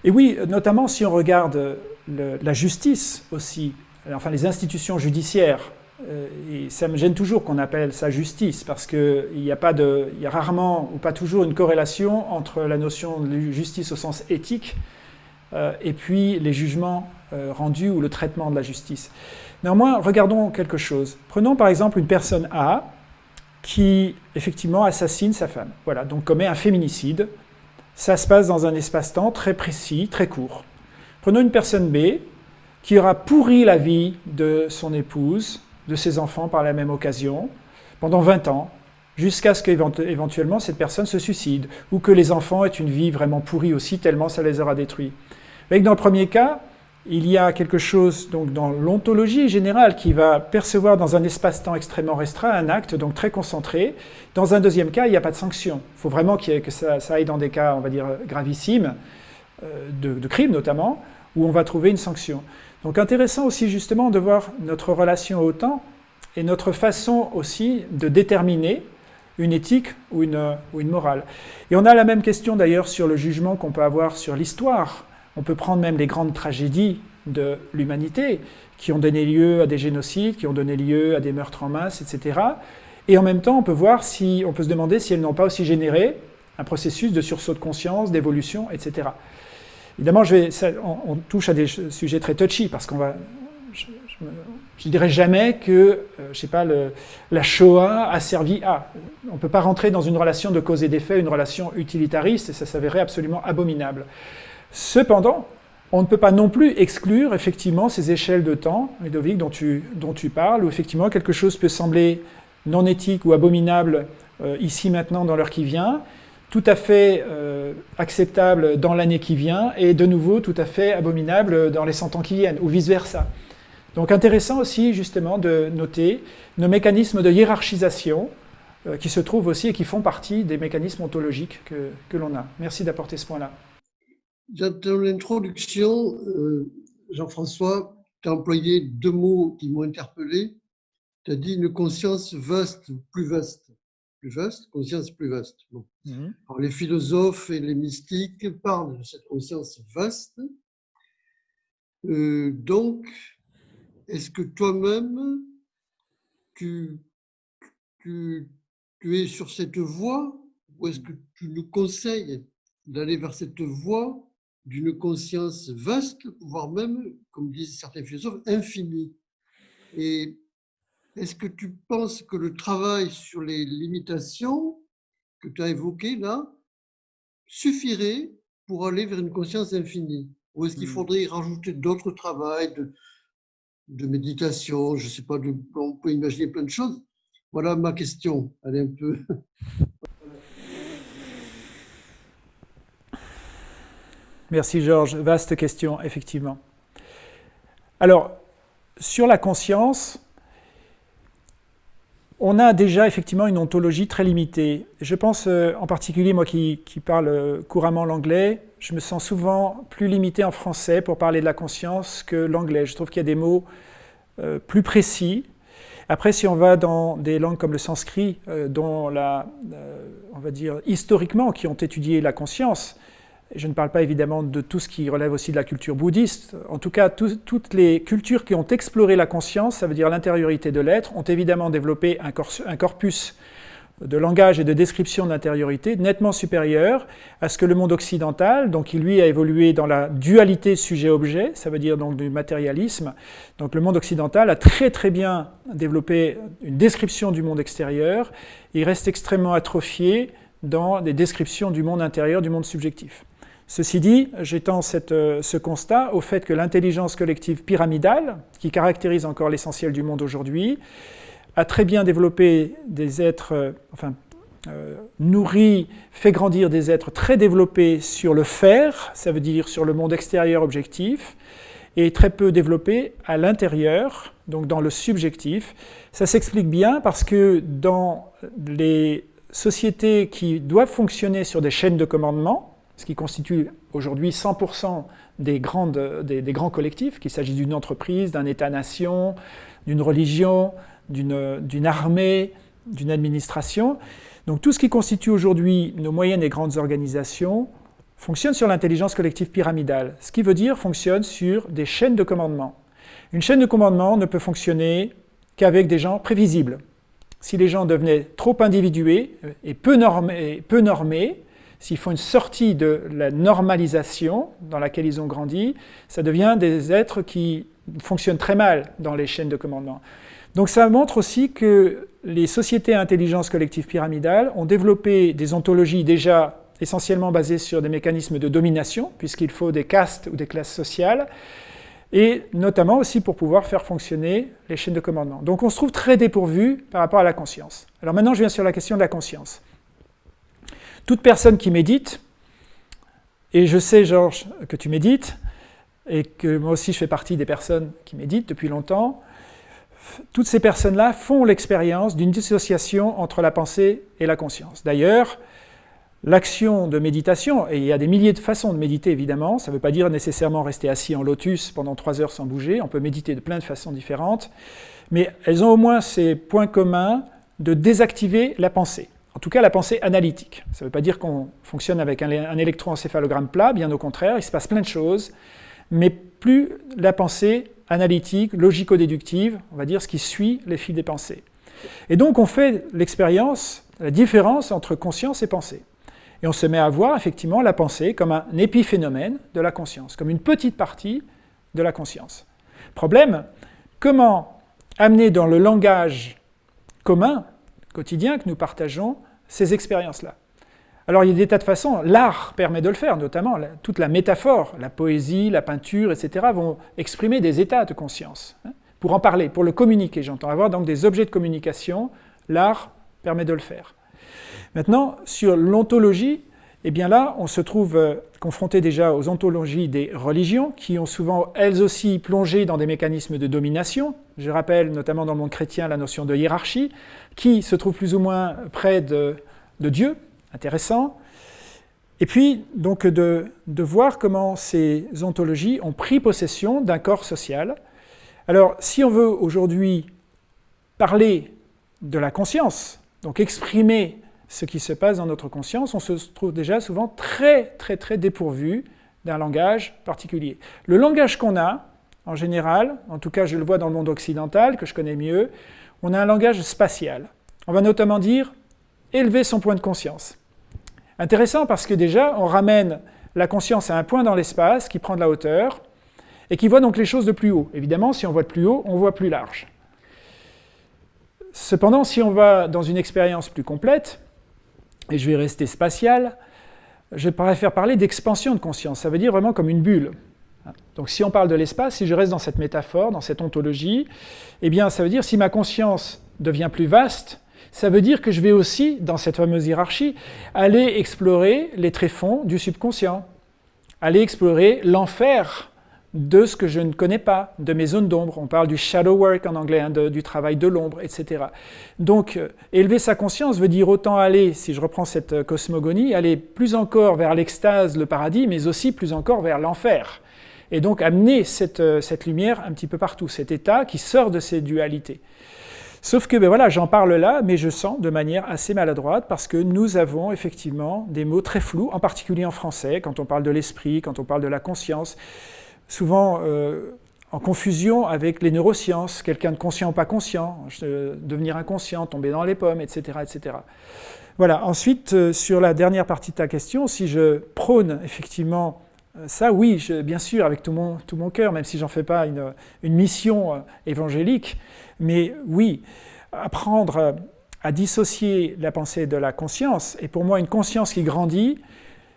Et oui, notamment si on regarde la justice aussi, enfin les institutions judiciaires, euh, et ça me gêne toujours qu'on appelle ça justice, parce qu'il n'y a, a rarement ou pas toujours une corrélation entre la notion de justice au sens éthique et puis les jugements euh, rendus ou le traitement de la justice. Néanmoins, regardons quelque chose. Prenons par exemple une personne A qui effectivement assassine sa femme, voilà, donc commet un féminicide. Ça se passe dans un espace-temps très précis, très court. Prenons une personne B qui aura pourri la vie de son épouse, de ses enfants par la même occasion, pendant 20 ans, jusqu'à ce qu'éventuellement cette personne se suicide, ou que les enfants aient une vie vraiment pourrie aussi, tellement ça les aura détruits. Avec dans le premier cas, il y a quelque chose donc dans l'ontologie générale qui va percevoir dans un espace-temps extrêmement restreint un acte donc très concentré. Dans un deuxième cas, il n'y a pas de sanction. Il faut vraiment que ça, aille dans des cas, on va dire, gravissimes, euh, de, de crimes notamment, où on va trouver une sanction. Donc intéressant aussi justement de voir notre relation au temps et notre façon aussi de déterminer une éthique ou une, ou une morale. Et on a la même question d'ailleurs sur le jugement qu'on peut avoir sur l'histoire on peut prendre même les grandes tragédies de l'humanité qui ont donné lieu à des génocides, qui ont donné lieu à des meurtres en masse, etc. Et en même temps, on peut voir si, on peut se demander si elles n'ont pas aussi généré un processus de sursaut de conscience, d'évolution, etc. Évidemment, je vais, on, touche à des sujets très touchy parce qu'on va, je, ne dirais jamais que, euh, je pas, la Shoah a servi à. On ne peut pas rentrer dans une relation de cause et d'effet, une relation utilitariste, et ça s'avérait absolument abominable. Cependant, on ne peut pas non plus exclure effectivement ces échelles de temps, Ludovic, dont tu, dont tu parles, où effectivement quelque chose peut sembler non éthique ou abominable euh, ici maintenant dans l'heure qui vient, tout à fait euh, acceptable dans l'année qui vient, et de nouveau tout à fait abominable dans les 100 ans qui viennent, ou vice-versa. Donc intéressant aussi justement de noter nos mécanismes de hiérarchisation euh, qui se trouvent aussi et qui font partie des mécanismes ontologiques que, que l'on a. Merci d'apporter ce point-là. Dans l'introduction, euh, Jean-François, tu as employé deux mots qui m'ont interpellé. Tu as dit une conscience vaste, plus vaste. Plus vaste, conscience plus vaste. Mhm. les philosophes et les mystiques parlent de cette conscience vaste. Euh, donc, est-ce que toi-même, tu, tu, tu es sur cette voie ou est-ce que tu nous conseilles d'aller vers cette voie d'une conscience vaste, voire même, comme disent certains philosophes, infinie. Et est-ce que tu penses que le travail sur les limitations que tu as évoquées là suffirait pour aller vers une conscience infinie? Ou est-ce qu'il hmm. faudrait y rajouter d'autres travaux, de, de méditation, je ne sais pas, on peut imaginer plein de choses? Voilà ma question. Elle est un peu Merci Georges, vaste question, effectivement. Alors, sur la conscience, on a déjà effectivement une ontologie très limitée. Je pense euh, en particulier, moi qui, parle couramment l'anglais, je me sens souvent plus limité en français pour parler de la conscience que l'anglais. Je trouve qu'il y a des mots euh, plus précis. Après, si on va dans des langues comme le sanskrit, euh, dont la, on va dire historiquement, qui ont étudié la conscience, je ne parle pas évidemment de tout ce qui relève aussi de la culture bouddhiste. En tout cas, toutes les cultures qui ont exploré la conscience, ça veut dire l'intériorité de l'être, ont évidemment développé un, corpus de langage et de description d'intériorité nettement supérieur à ce que le monde occidental, donc qui lui a évolué dans la dualité sujet-objet, ça veut dire donc du matérialisme. Donc le monde occidental a très très bien développé une description du monde extérieur. Il reste extrêmement atrophié dans des descriptions du monde intérieur, du monde subjectif. Ceci dit, j'étends euh, ce constat au fait que l'intelligence collective pyramidale, qui caractérise encore l'essentiel du monde aujourd'hui, a très bien développé des êtres, euh, enfin, euh, nourri, fait grandir des êtres très développés sur le faire, ça veut dire sur le monde extérieur objectif, et très peu développés à l'intérieur, donc dans le subjectif. Ça s'explique bien parce que dans les sociétés qui doivent fonctionner sur des chaînes de commandement, ce qui constitue aujourd'hui 100% des, grands collectifs, qu'il s'agisse d'une entreprise, d'un État-nation, d'une religion, d'une armée, d'une administration. Donc tout ce qui constitue aujourd'hui nos moyennes et grandes organisations fonctionne sur l'intelligence collective pyramidale, ce qui veut dire fonctionne sur des chaînes de commandement. Une chaîne de commandement ne peut fonctionner qu'avec des gens prévisibles. Si les gens devenaient trop individués et peu normés s'ils font une sortie de la normalisation dans laquelle ils ont grandi, ça devient des êtres qui fonctionnent très mal dans les chaînes de commandement. Donc ça montre aussi que les sociétés à intelligence collective pyramidale ont développé des ontologies déjà essentiellement basées sur des mécanismes de domination, puisqu'il faut des castes ou des classes sociales, et notamment aussi pour pouvoir faire fonctionner les chaînes de commandement. Donc on se trouve très dépourvu par rapport à la conscience. Alors maintenant je viens sur la question de la conscience. Toute personne qui médite, et je sais Georges que tu médites, et que moi aussi je fais partie des personnes qui méditent depuis longtemps, toutes ces personnes-là font l'expérience d'une dissociation entre la pensée et la conscience. D'ailleurs, l'action de méditation, et il y a des milliers de façons de méditer évidemment, ça ne veut pas dire nécessairement rester assis en lotus pendant trois heures sans bouger, on peut méditer de plein de façons différentes, mais elles ont au moins ces points communs de désactiver la pensée. En tout cas, la pensée analytique. Ça ne veut pas dire qu'on fonctionne avec un, électroencéphalogramme plat, bien au contraire, il se passe plein de choses, mais plus la pensée analytique, logico-déductive, on va dire ce qui suit les fils des pensées. Et donc on fait l'expérience, la différence entre conscience et pensée. Et on se met à voir effectivement la pensée comme un épiphénomène de la conscience, comme une petite partie de la conscience. Problème, comment amener dans le langage commun, quotidien que nous partageons, ces expériences-là alors il y a des tas de façons, l'art permet de le faire, notamment toute la métaphore, la poésie, la peinture, etc. vont exprimer des états de conscience. Hein, pour en parler, pour le communiquer, j'entends avoir donc des objets de communication, l'art permet de le faire. Maintenant, sur l'ontologie, eh bien là, on se trouve euh, confronté déjà aux ontologies des religions, qui ont souvent, elles aussi, plongé dans des mécanismes de domination. Je rappelle, notamment dans le monde chrétien, la notion de hiérarchie, qui se trouve plus ou moins près de, Dieu, intéressant. Et puis, donc, de, de, voir comment ces ontologies ont pris possession d'un corps social. Alors, si on veut aujourd'hui parler de la conscience, donc exprimer ce qui se passe dans notre conscience, on se trouve déjà souvent très, très, très dépourvu d'un langage particulier. Le langage qu'on a, en général, en tout cas je le vois dans le monde occidental, que je connais mieux, on a un langage spatial. On va notamment dire élever son point de conscience. Intéressant parce que déjà, on ramène la conscience à un point dans l'espace qui prend de la hauteur et qui voit donc les choses de plus haut. Évidemment, si on voit de plus haut, on voit plus large. Cependant, si on va dans une expérience plus complète, et je vais rester spatial, je préfère parler d'expansion de conscience. Ça veut dire vraiment comme une bulle. Donc si on parle de l'espace, si je reste dans cette métaphore, dans cette ontologie, eh bien ça veut dire si ma conscience devient plus vaste, ça veut dire que je vais aussi, dans cette fameuse hiérarchie, aller explorer les tréfonds du subconscient, aller explorer l'enfer de ce que je ne connais pas, de mes zones d'ombre. On parle du shadow work en anglais, hein, du travail de l'ombre, etc. Donc, euh, élever sa conscience veut dire autant aller, si je reprends cette euh, cosmogonie, aller plus encore vers l'extase, le paradis, mais aussi plus encore vers l'enfer. Et donc amener cette, euh, cette lumière un petit peu partout, cet état qui sort de ces dualités. Sauf que ben voilà, j'en parle là, mais je sens de manière assez maladroite parce que nous avons effectivement des mots très flous, en particulier en français, quand on parle de l'esprit, quand on parle de la conscience, souvent euh, en confusion avec les neurosciences, quelqu'un de conscient ou pas conscient, devenir inconscient, tomber dans les pommes, etc. etc. Voilà, ensuite, euh, sur la dernière partie de ta question, si je prône effectivement euh, ça, oui, bien sûr, avec tout mon, tout mon cœur, même si j'en fais pas une, une mission évangélique, mais oui, apprendre à dissocier la pensée de la conscience, et pour moi une conscience qui grandit,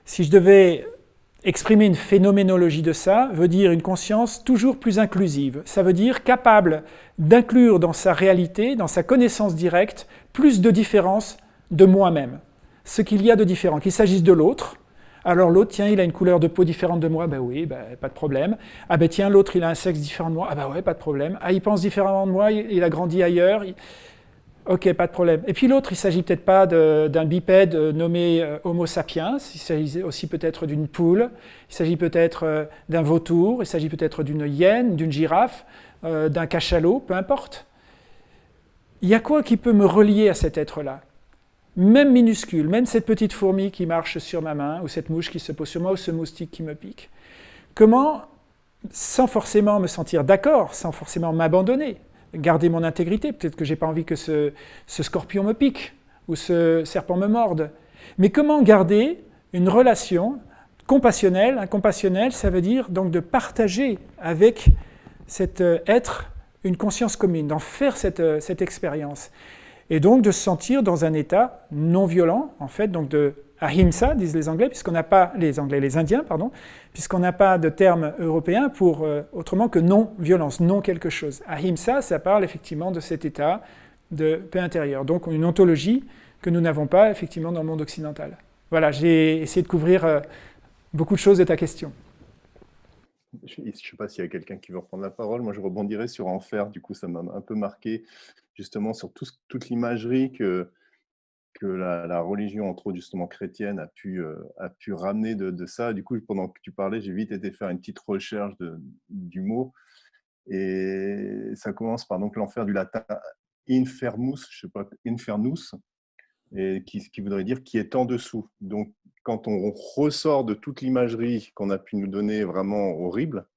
si je devais exprimer une phénoménologie de ça, veut dire une conscience toujours plus inclusive. Ça veut dire capable d'inclure dans sa réalité, dans sa connaissance directe, plus de différences de moi-même. Ce qu'il y a de différent, qu'il s'agisse de l'autre, alors l'autre, tiens, il a une couleur de peau différente de moi, ben oui, ben, pas de problème. Ah ben tiens, l'autre, il a un sexe différent de moi, ah ben ouais, pas de problème. Ah, il pense différemment de moi, il a grandi ailleurs, ok, pas de problème. Et puis l'autre, il ne s'agit peut-être pas d'un bipède euh, nommé euh, Homo sapiens, il s'agit aussi peut-être d'une poule, il s'agit peut-être euh, d'un vautour, il s'agit peut-être d'une hyène, d'une girafe, d'un cachalot, peu importe. Il y a quoi qui peut me relier à cet être-là? Même minuscule, même cette petite fourmi qui marche sur ma main, ou cette mouche qui se pose sur moi, ou ce moustique qui me pique. Comment, sans forcément me sentir d'accord, sans forcément m'abandonner, garder mon intégrité, peut-être que je n'ai pas envie que ce, scorpion me pique, ou ce serpent me morde, mais comment garder une relation compassionnelle? Un compassionnel, ça veut dire donc de partager avec cet euh, être une conscience commune, d'en faire cette, euh, cette expérience et donc de se sentir dans un état non violent, en fait, donc de ahimsa, disent les Anglais, puisqu'on n'a pas, les Anglais, les Indiens, pardon, puisqu'on n'a pas de terme européen pour euh, autrement que non-violence, non quelque chose. Ahimsa, ça parle effectivement de cet état de paix intérieure. Donc une ontologie que nous n'avons pas effectivement dans le monde occidental. Voilà, j'ai essayé de couvrir euh, beaucoup de choses de ta question. Je ne sais pas s'il y a quelqu'un qui veut reprendre la parole. Moi, je rebondirai sur Enfer. Du coup, ça m'a un peu marqué, justement, sur toute l'imagerie que, la, religion, entre autres, justement, chrétienne, a pu, euh, ramener de, ça. Du coup, pendant que tu parlais, j'ai vite été faire une petite recherche du mot. Et ça commence par l'enfer du latin infermus, je sais pas, infernus, qui, qui voudrait dire qui est en dessous. Donc, quand on ressort de toute l'imagerie qu'on a pu nous donner vraiment horrible,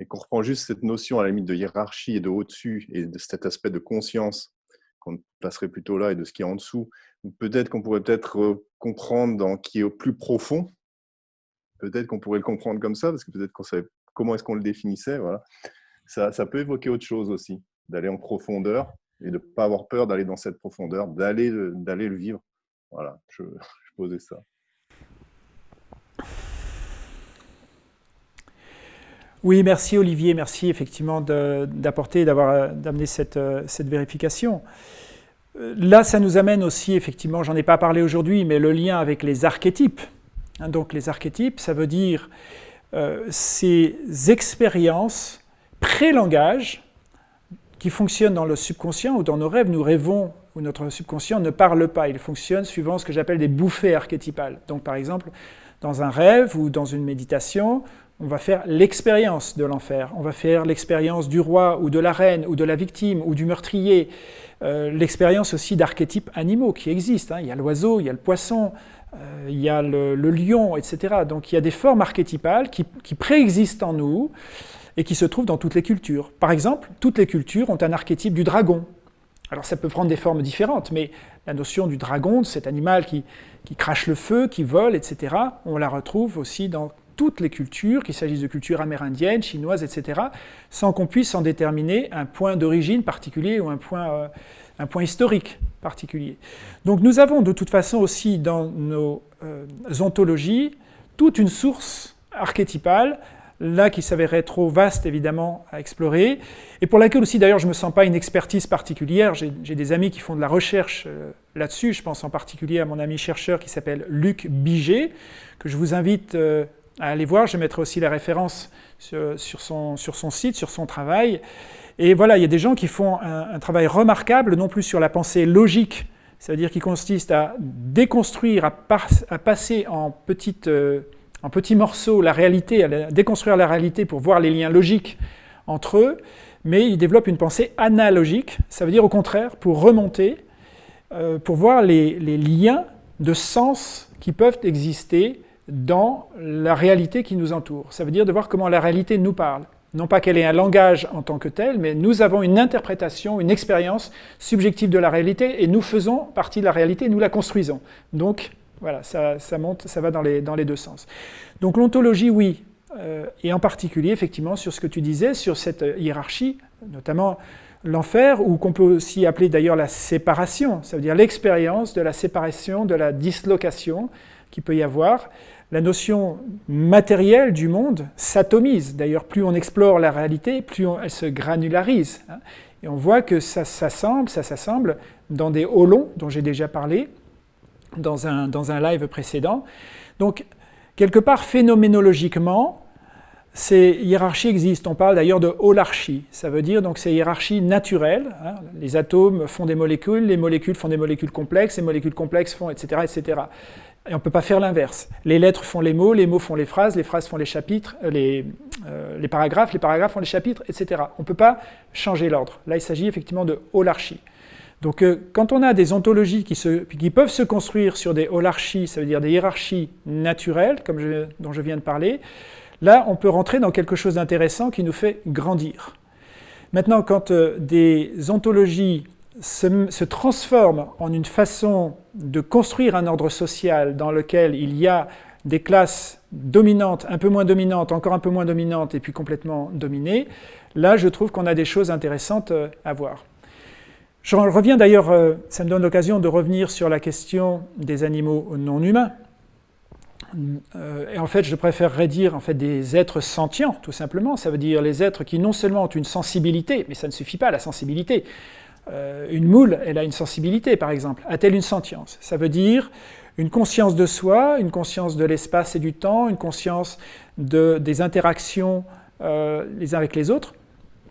et qu'on reprend juste cette notion à la limite de hiérarchie et de au-dessus, et de cet aspect de conscience qu'on placerait plutôt là, et de ce qui est en dessous, peut-être qu'on pourrait peut-être comprendre dans qui est au plus profond, peut-être qu'on pourrait le comprendre comme ça, parce que peut-être qu'on savait comment est-ce qu'on le définissait, voilà. Ça, ça peut évoquer autre chose aussi, d'aller en profondeur, et de ne pas avoir peur d'aller dans cette profondeur, d'aller le vivre. Voilà, je posais ça. Oui, merci Olivier, merci effectivement d'apporter, d'avoir d'amener cette, cette, vérification. Là, ça nous amène aussi, effectivement, j'en ai pas parlé aujourd'hui, mais le lien avec les archétypes. Hein, donc les archétypes, ça veut dire euh, ces expériences pré-langage qui fonctionnent dans le subconscient ou dans nos rêves. Nous rêvons où notre subconscient ne parle pas, il fonctionne suivant ce que j'appelle des bouffées archétypales. Donc par exemple, dans un rêve ou dans une méditation, on va faire l'expérience de l'enfer, on va faire l'expérience du roi ou de la reine ou de la victime ou du meurtrier, euh, l'expérience aussi d'archétypes animaux qui existent. Hein. Il y a l'oiseau, il y a le poisson, euh, il y a le, lion, etc. Donc il y a des formes archétypales qui, préexistent en nous et qui se trouvent dans toutes les cultures. Par exemple, toutes les cultures ont un archétype du dragon. Alors ça peut prendre des formes différentes, mais la notion du dragon, cet animal qui crache le feu, qui vole, etc., on la retrouve aussi dans toutes les cultures, qu'il s'agisse de cultures amérindiennes, chinoises, etc., sans qu'on puisse en déterminer un point d'origine particulier ou un point, euh, un point, historique particulier. Donc nous avons de toute façon aussi dans nos euh, ontologies toute une source archétypale, là qui s'avérait trop vaste évidemment à explorer, et pour laquelle aussi d'ailleurs je ne me sens pas une expertise particulière, j'ai des amis qui font de la recherche euh, là-dessus, je pense en particulier à mon ami chercheur qui s'appelle Luc Biget, que je vous invite à aller voir. Je mettrai aussi la référence sur, son, sur, son, site, sur son travail. Et voilà, il y a des gens qui font un, travail remarquable, non plus sur la pensée logique, c'est-à-dire qui consiste à déconstruire, à, passer en, petite, euh, en petits morceaux la réalité, à déconstruire la réalité pour voir les liens logiques entre eux, mais ils développent une pensée analogique, ça veut dire au contraire, pour remonter, euh, pour voir les liens de sens qui peuvent exister dans la réalité qui nous entoure. Ça veut dire de voir comment la réalité nous parle. Non pas qu'elle ait un langage en tant que tel, mais nous avons une interprétation, une expérience subjective de la réalité, et nous faisons partie de la réalité, nous la construisons. Donc, voilà, ça, monte, ça va dans les, dans les, deux sens. Donc l'ontologie, oui, euh, et en particulier, effectivement, sur ce que tu disais, sur cette hiérarchie, notamment l'enfer, ou qu'on peut aussi appeler d'ailleurs la séparation, ça veut dire l'expérience de la séparation, de la dislocation, qu'il peut y avoir, la notion matérielle du monde s'atomise. D'ailleurs, plus on explore la réalité, plus elle se granularise. Hein. Et on voit que ça s'assemble, ça s'assemble dans des holons dont j'ai déjà parlé dans un, dans un live précédent. Donc, quelque part, phénoménologiquement, ces hiérarchies existent. On parle d'ailleurs de holarchie. Ça veut dire donc ces hiérarchies naturelles. Hein. Les atomes font des molécules, les molécules font des molécules complexes, les molécules complexes font etc. etc. Et on ne peut pas faire l'inverse. Les lettres font les mots, les mots font les phrases, les phrases font les chapitres, euh, les, euh, les paragraphes, les paragraphes font les chapitres, etc. On ne peut pas changer l'ordre. Là, il s'agit effectivement de holarchie. Donc, euh, quand on a des ontologies qui, peuvent se construire sur des holarchies, ça veut dire des hiérarchies naturelles, comme je, dont je viens de parler, là, on peut rentrer dans quelque chose d'intéressant qui nous fait grandir. Maintenant, quand des ontologies se, transforme en une façon de construire un ordre social dans lequel il y a des classes dominantes, un peu moins dominantes, encore un peu moins dominantes et puis complètement dominées, là je trouve qu'on a des choses intéressantes euh, à voir. Je reviens d'ailleurs, euh, ça me donne l'occasion de revenir sur la question des animaux non humains, et en fait, je préférerais dire en fait, des êtres sentients, tout simplement. Ça veut dire les êtres qui non seulement ont une sensibilité, mais ça ne suffit pas, la sensibilité. Une moule, elle a une sensibilité, par exemple. A-t-elle une sentience? Ça veut dire une conscience de soi, une conscience de l'espace et du temps, une conscience de, des interactions les uns avec les autres.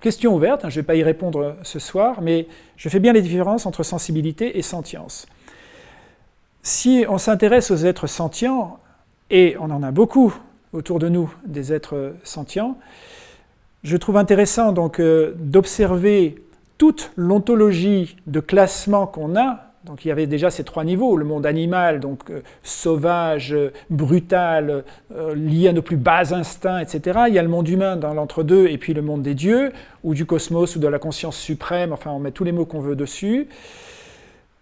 Question ouverte, hein, je ne vais pas y répondre ce soir, mais je fais bien les différences entre sensibilité et sentience. Si on s'intéresse aux êtres sentients, et on en a beaucoup autour de nous, des êtres sentients, je trouve intéressant donc euh, d'observer toute l'ontologie de classement qu'on a donc il y avait déjà ces trois niveaux, le monde animal, donc euh, sauvage, brutal, euh, lié à nos plus bas instincts, etc. Il y a le monde humain dans l'entre-deux, et puis le monde des dieux, ou du cosmos, ou de la conscience suprême, enfin on met tous les mots qu'on veut dessus.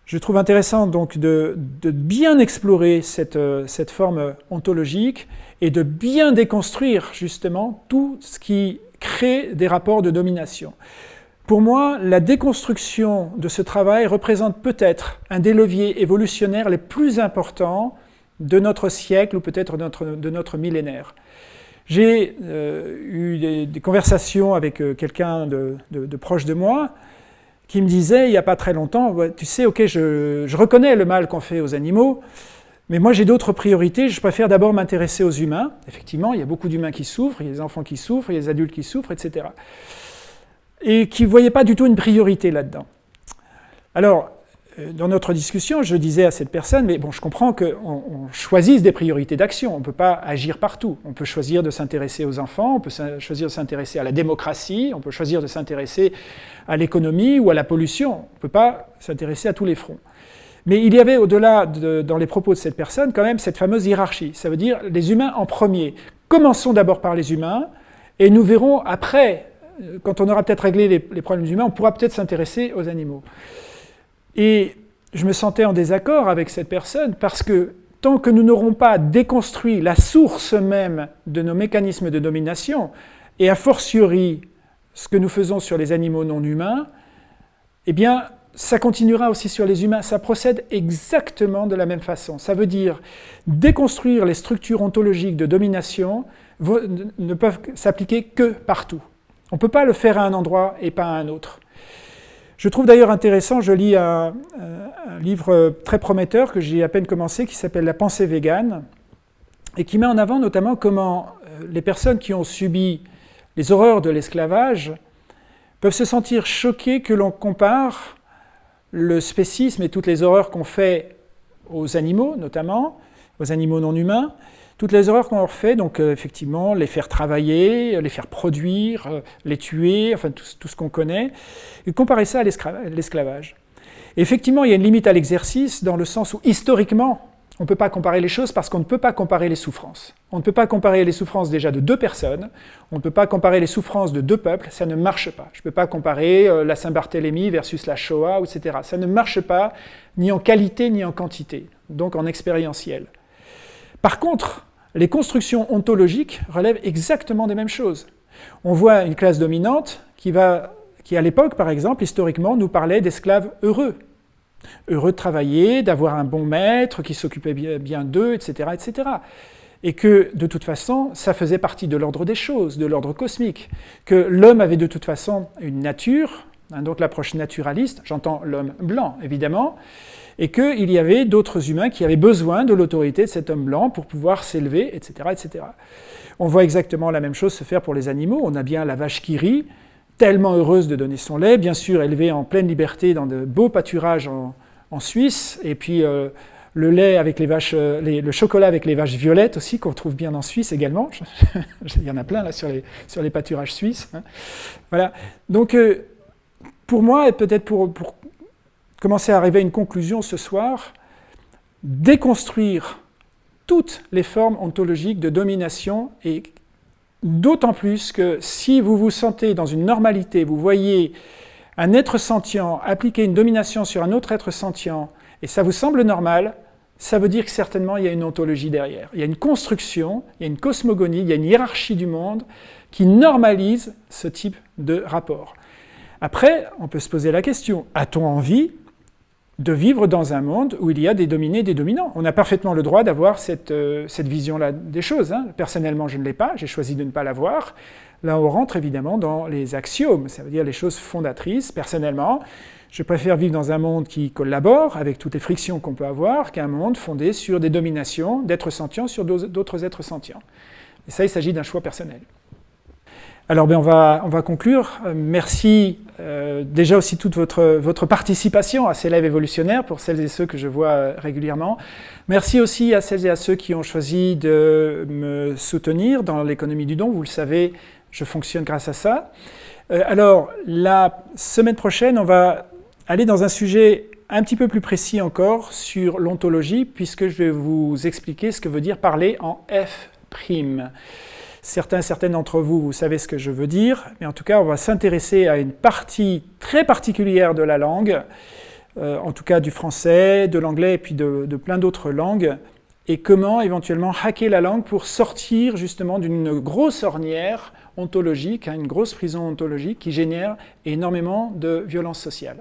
Je trouve intéressant donc de, bien explorer cette, euh, cette forme ontologique et de bien déconstruire justement tout ce qui crée des rapports de domination. Pour moi, la déconstruction de ce travail représente peut-être un des leviers évolutionnaires les plus importants de notre siècle ou peut-être de notre, millénaire. J'ai euh, eu des, conversations avec euh, quelqu'un de, proche de moi qui me disait il n'y a pas très longtemps, tu sais, ok, je, je reconnais le mal qu'on fait aux animaux, mais moi j'ai d'autres priorités, je préfère d'abord m'intéresser aux humains. Effectivement, il y a beaucoup d'humains qui souffrent, il y a des enfants qui souffrent, il y a des adultes qui souffrent, etc et qui ne voyait pas du tout une priorité là-dedans. Alors, euh, dans notre discussion, je disais à cette personne, mais bon, je comprends qu'on choisisse des priorités d'action, on ne peut pas agir partout. On peut choisir de s'intéresser aux enfants, on peut choisir de s'intéresser à la démocratie, on peut choisir de s'intéresser à l'économie ou à la pollution. On ne peut pas s'intéresser à tous les fronts. Mais il y avait au-delà, dans les propos de cette personne, quand même cette fameuse hiérarchie. Ça veut dire les humains en premier. Commençons d'abord par les humains, et nous verrons après quand on aura peut-être réglé les, problèmes humains, on pourra peut-être s'intéresser aux animaux. Et je me sentais en désaccord avec cette personne parce que tant que nous n'aurons pas déconstruit la source même de nos mécanismes de domination, et a fortiori ce que nous faisons sur les animaux non humains, eh bien, ça continuera aussi sur les humains. Ça procède exactement de la même façon. Ça veut dire déconstruire les structures ontologiques de domination ne peuvent s'appliquer que partout. On ne peut pas le faire à un endroit et pas à un autre. Je trouve d'ailleurs intéressant, je lis un, livre très prometteur que j'ai à peine commencé, qui s'appelle La pensée végane, et qui met en avant notamment comment euh, les personnes qui ont subi les horreurs de l'esclavage peuvent se sentir choquées que l'on compare le spécisme et toutes les horreurs qu'on fait aux animaux, notamment, aux animaux non humains, toutes les erreurs qu'on leur fait, donc euh, effectivement, les faire travailler, euh, les faire produire, euh, les tuer, enfin tout, ce qu'on connaît, et comparer ça à l'esclavage. Effectivement, il y a une limite à l'exercice dans le sens où historiquement, on ne peut pas comparer les choses parce qu'on ne peut pas comparer les souffrances. On ne peut pas comparer les souffrances déjà de deux personnes, on ne peut pas comparer les souffrances de deux peuples, ça ne marche pas. Je ne peux pas comparer la Saint-Barthélemy versus la Shoah, etc. Ça ne marche pas ni en qualité ni en quantité, donc en expérientiel. Par contre, les constructions ontologiques relèvent exactement des mêmes choses. On voit une classe dominante qui, va, qui à l'époque, par exemple, historiquement, nous parlait d'esclaves heureux. Heureux de travailler, d'avoir un bon maître qui s'occupait bien d'eux, etc., etc. Et que, de toute façon, ça faisait partie de l'ordre des choses, de l'ordre cosmique. Que l'homme avait de toute façon une nature, hein, donc l'approche naturaliste, j'entends l'homme blanc, évidemment, et qu'il y avait d'autres humains qui avaient besoin de l'autorité de cet homme blanc pour pouvoir s'élever, etc., etc. On voit exactement la même chose se faire pour les animaux. On a bien la vache qui rit, tellement heureuse de donner son lait, bien sûr élevée en pleine liberté dans de beaux pâturages en, Suisse, et puis euh, le lait avec les vaches, euh, le chocolat avec les vaches violettes aussi, qu'on trouve bien en Suisse également. Il y en a plein là sur les, sur les pâturages suisses. Hein. Voilà. Donc, euh, pour moi, et peut-être pour, pour commencer à arriver à une conclusion ce soir, déconstruire toutes les formes ontologiques de domination et d'autant plus que si vous vous sentez dans une normalité, vous voyez un être sentient appliquer une domination sur un autre être sentient et ça vous semble normal, ça veut dire que certainement il y a une ontologie derrière. Il y a une construction, il y a une cosmogonie, il y a une hiérarchie du monde qui normalise ce type de rapport. Après, on peut se poser la question, a-t-on envie de vivre dans un monde où il y a des dominés et des dominants. On a parfaitement le droit d'avoir cette, euh, cette vision-là des choses. Hein. Personnellement, je ne l'ai pas, j'ai choisi de ne pas l'avoir. Là, on rentre évidemment dans les axiomes, ça veut dire les choses fondatrices. Personnellement, je préfère vivre dans un monde qui collabore avec toutes les frictions qu'on peut avoir qu'un monde fondé sur des dominations d'êtres sentients sur d'autres êtres sentients. Et ça, il s'agit d'un choix personnel. Alors ben, on, va, on va conclure. Euh, merci euh, déjà aussi toute votre, votre participation à ces lives évolutionnaires pour celles et ceux que je vois euh, régulièrement. Merci aussi à celles et à ceux qui ont choisi de me soutenir dans l'économie du don. Vous le savez, je fonctionne grâce à ça. alors, la semaine prochaine, on va aller dans un sujet un petit peu plus précis encore sur l'ontologie, puisque je vais vous expliquer ce que veut dire parler en F'. Certains, certaines d'entre vous, vous savez ce que je veux dire, mais en tout cas, on va s'intéresser à une partie très particulière de la langue, euh, en tout cas du français, de l'anglais et puis de, plein d'autres langues, et comment éventuellement hacker la langue pour sortir justement d'une grosse ornière ontologique, hein, une grosse prison ontologique qui génère énormément de violence sociale.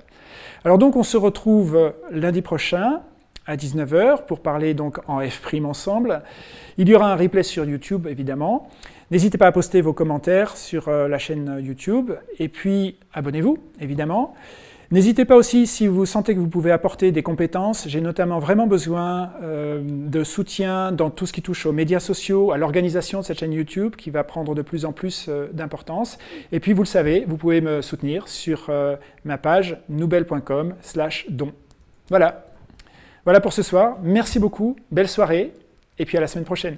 Alors donc on se retrouve lundi prochain à 19h pour parler donc en F' ensemble. Il y aura un replay sur YouTube, évidemment. N'hésitez pas à poster vos commentaires sur euh, la chaîne YouTube. Et puis, abonnez-vous, évidemment. N'hésitez pas aussi, si vous sentez que vous pouvez apporter des compétences, j'ai notamment vraiment besoin euh, de soutien dans tout ce qui touche aux médias sociaux, à l'organisation de cette chaîne YouTube qui va prendre de plus en plus euh, d'importance. Et puis, vous le savez, vous pouvez me soutenir sur ma page noubel.com don. Voilà, voilà pour ce soir. Merci beaucoup, belle soirée, et puis à la semaine prochaine.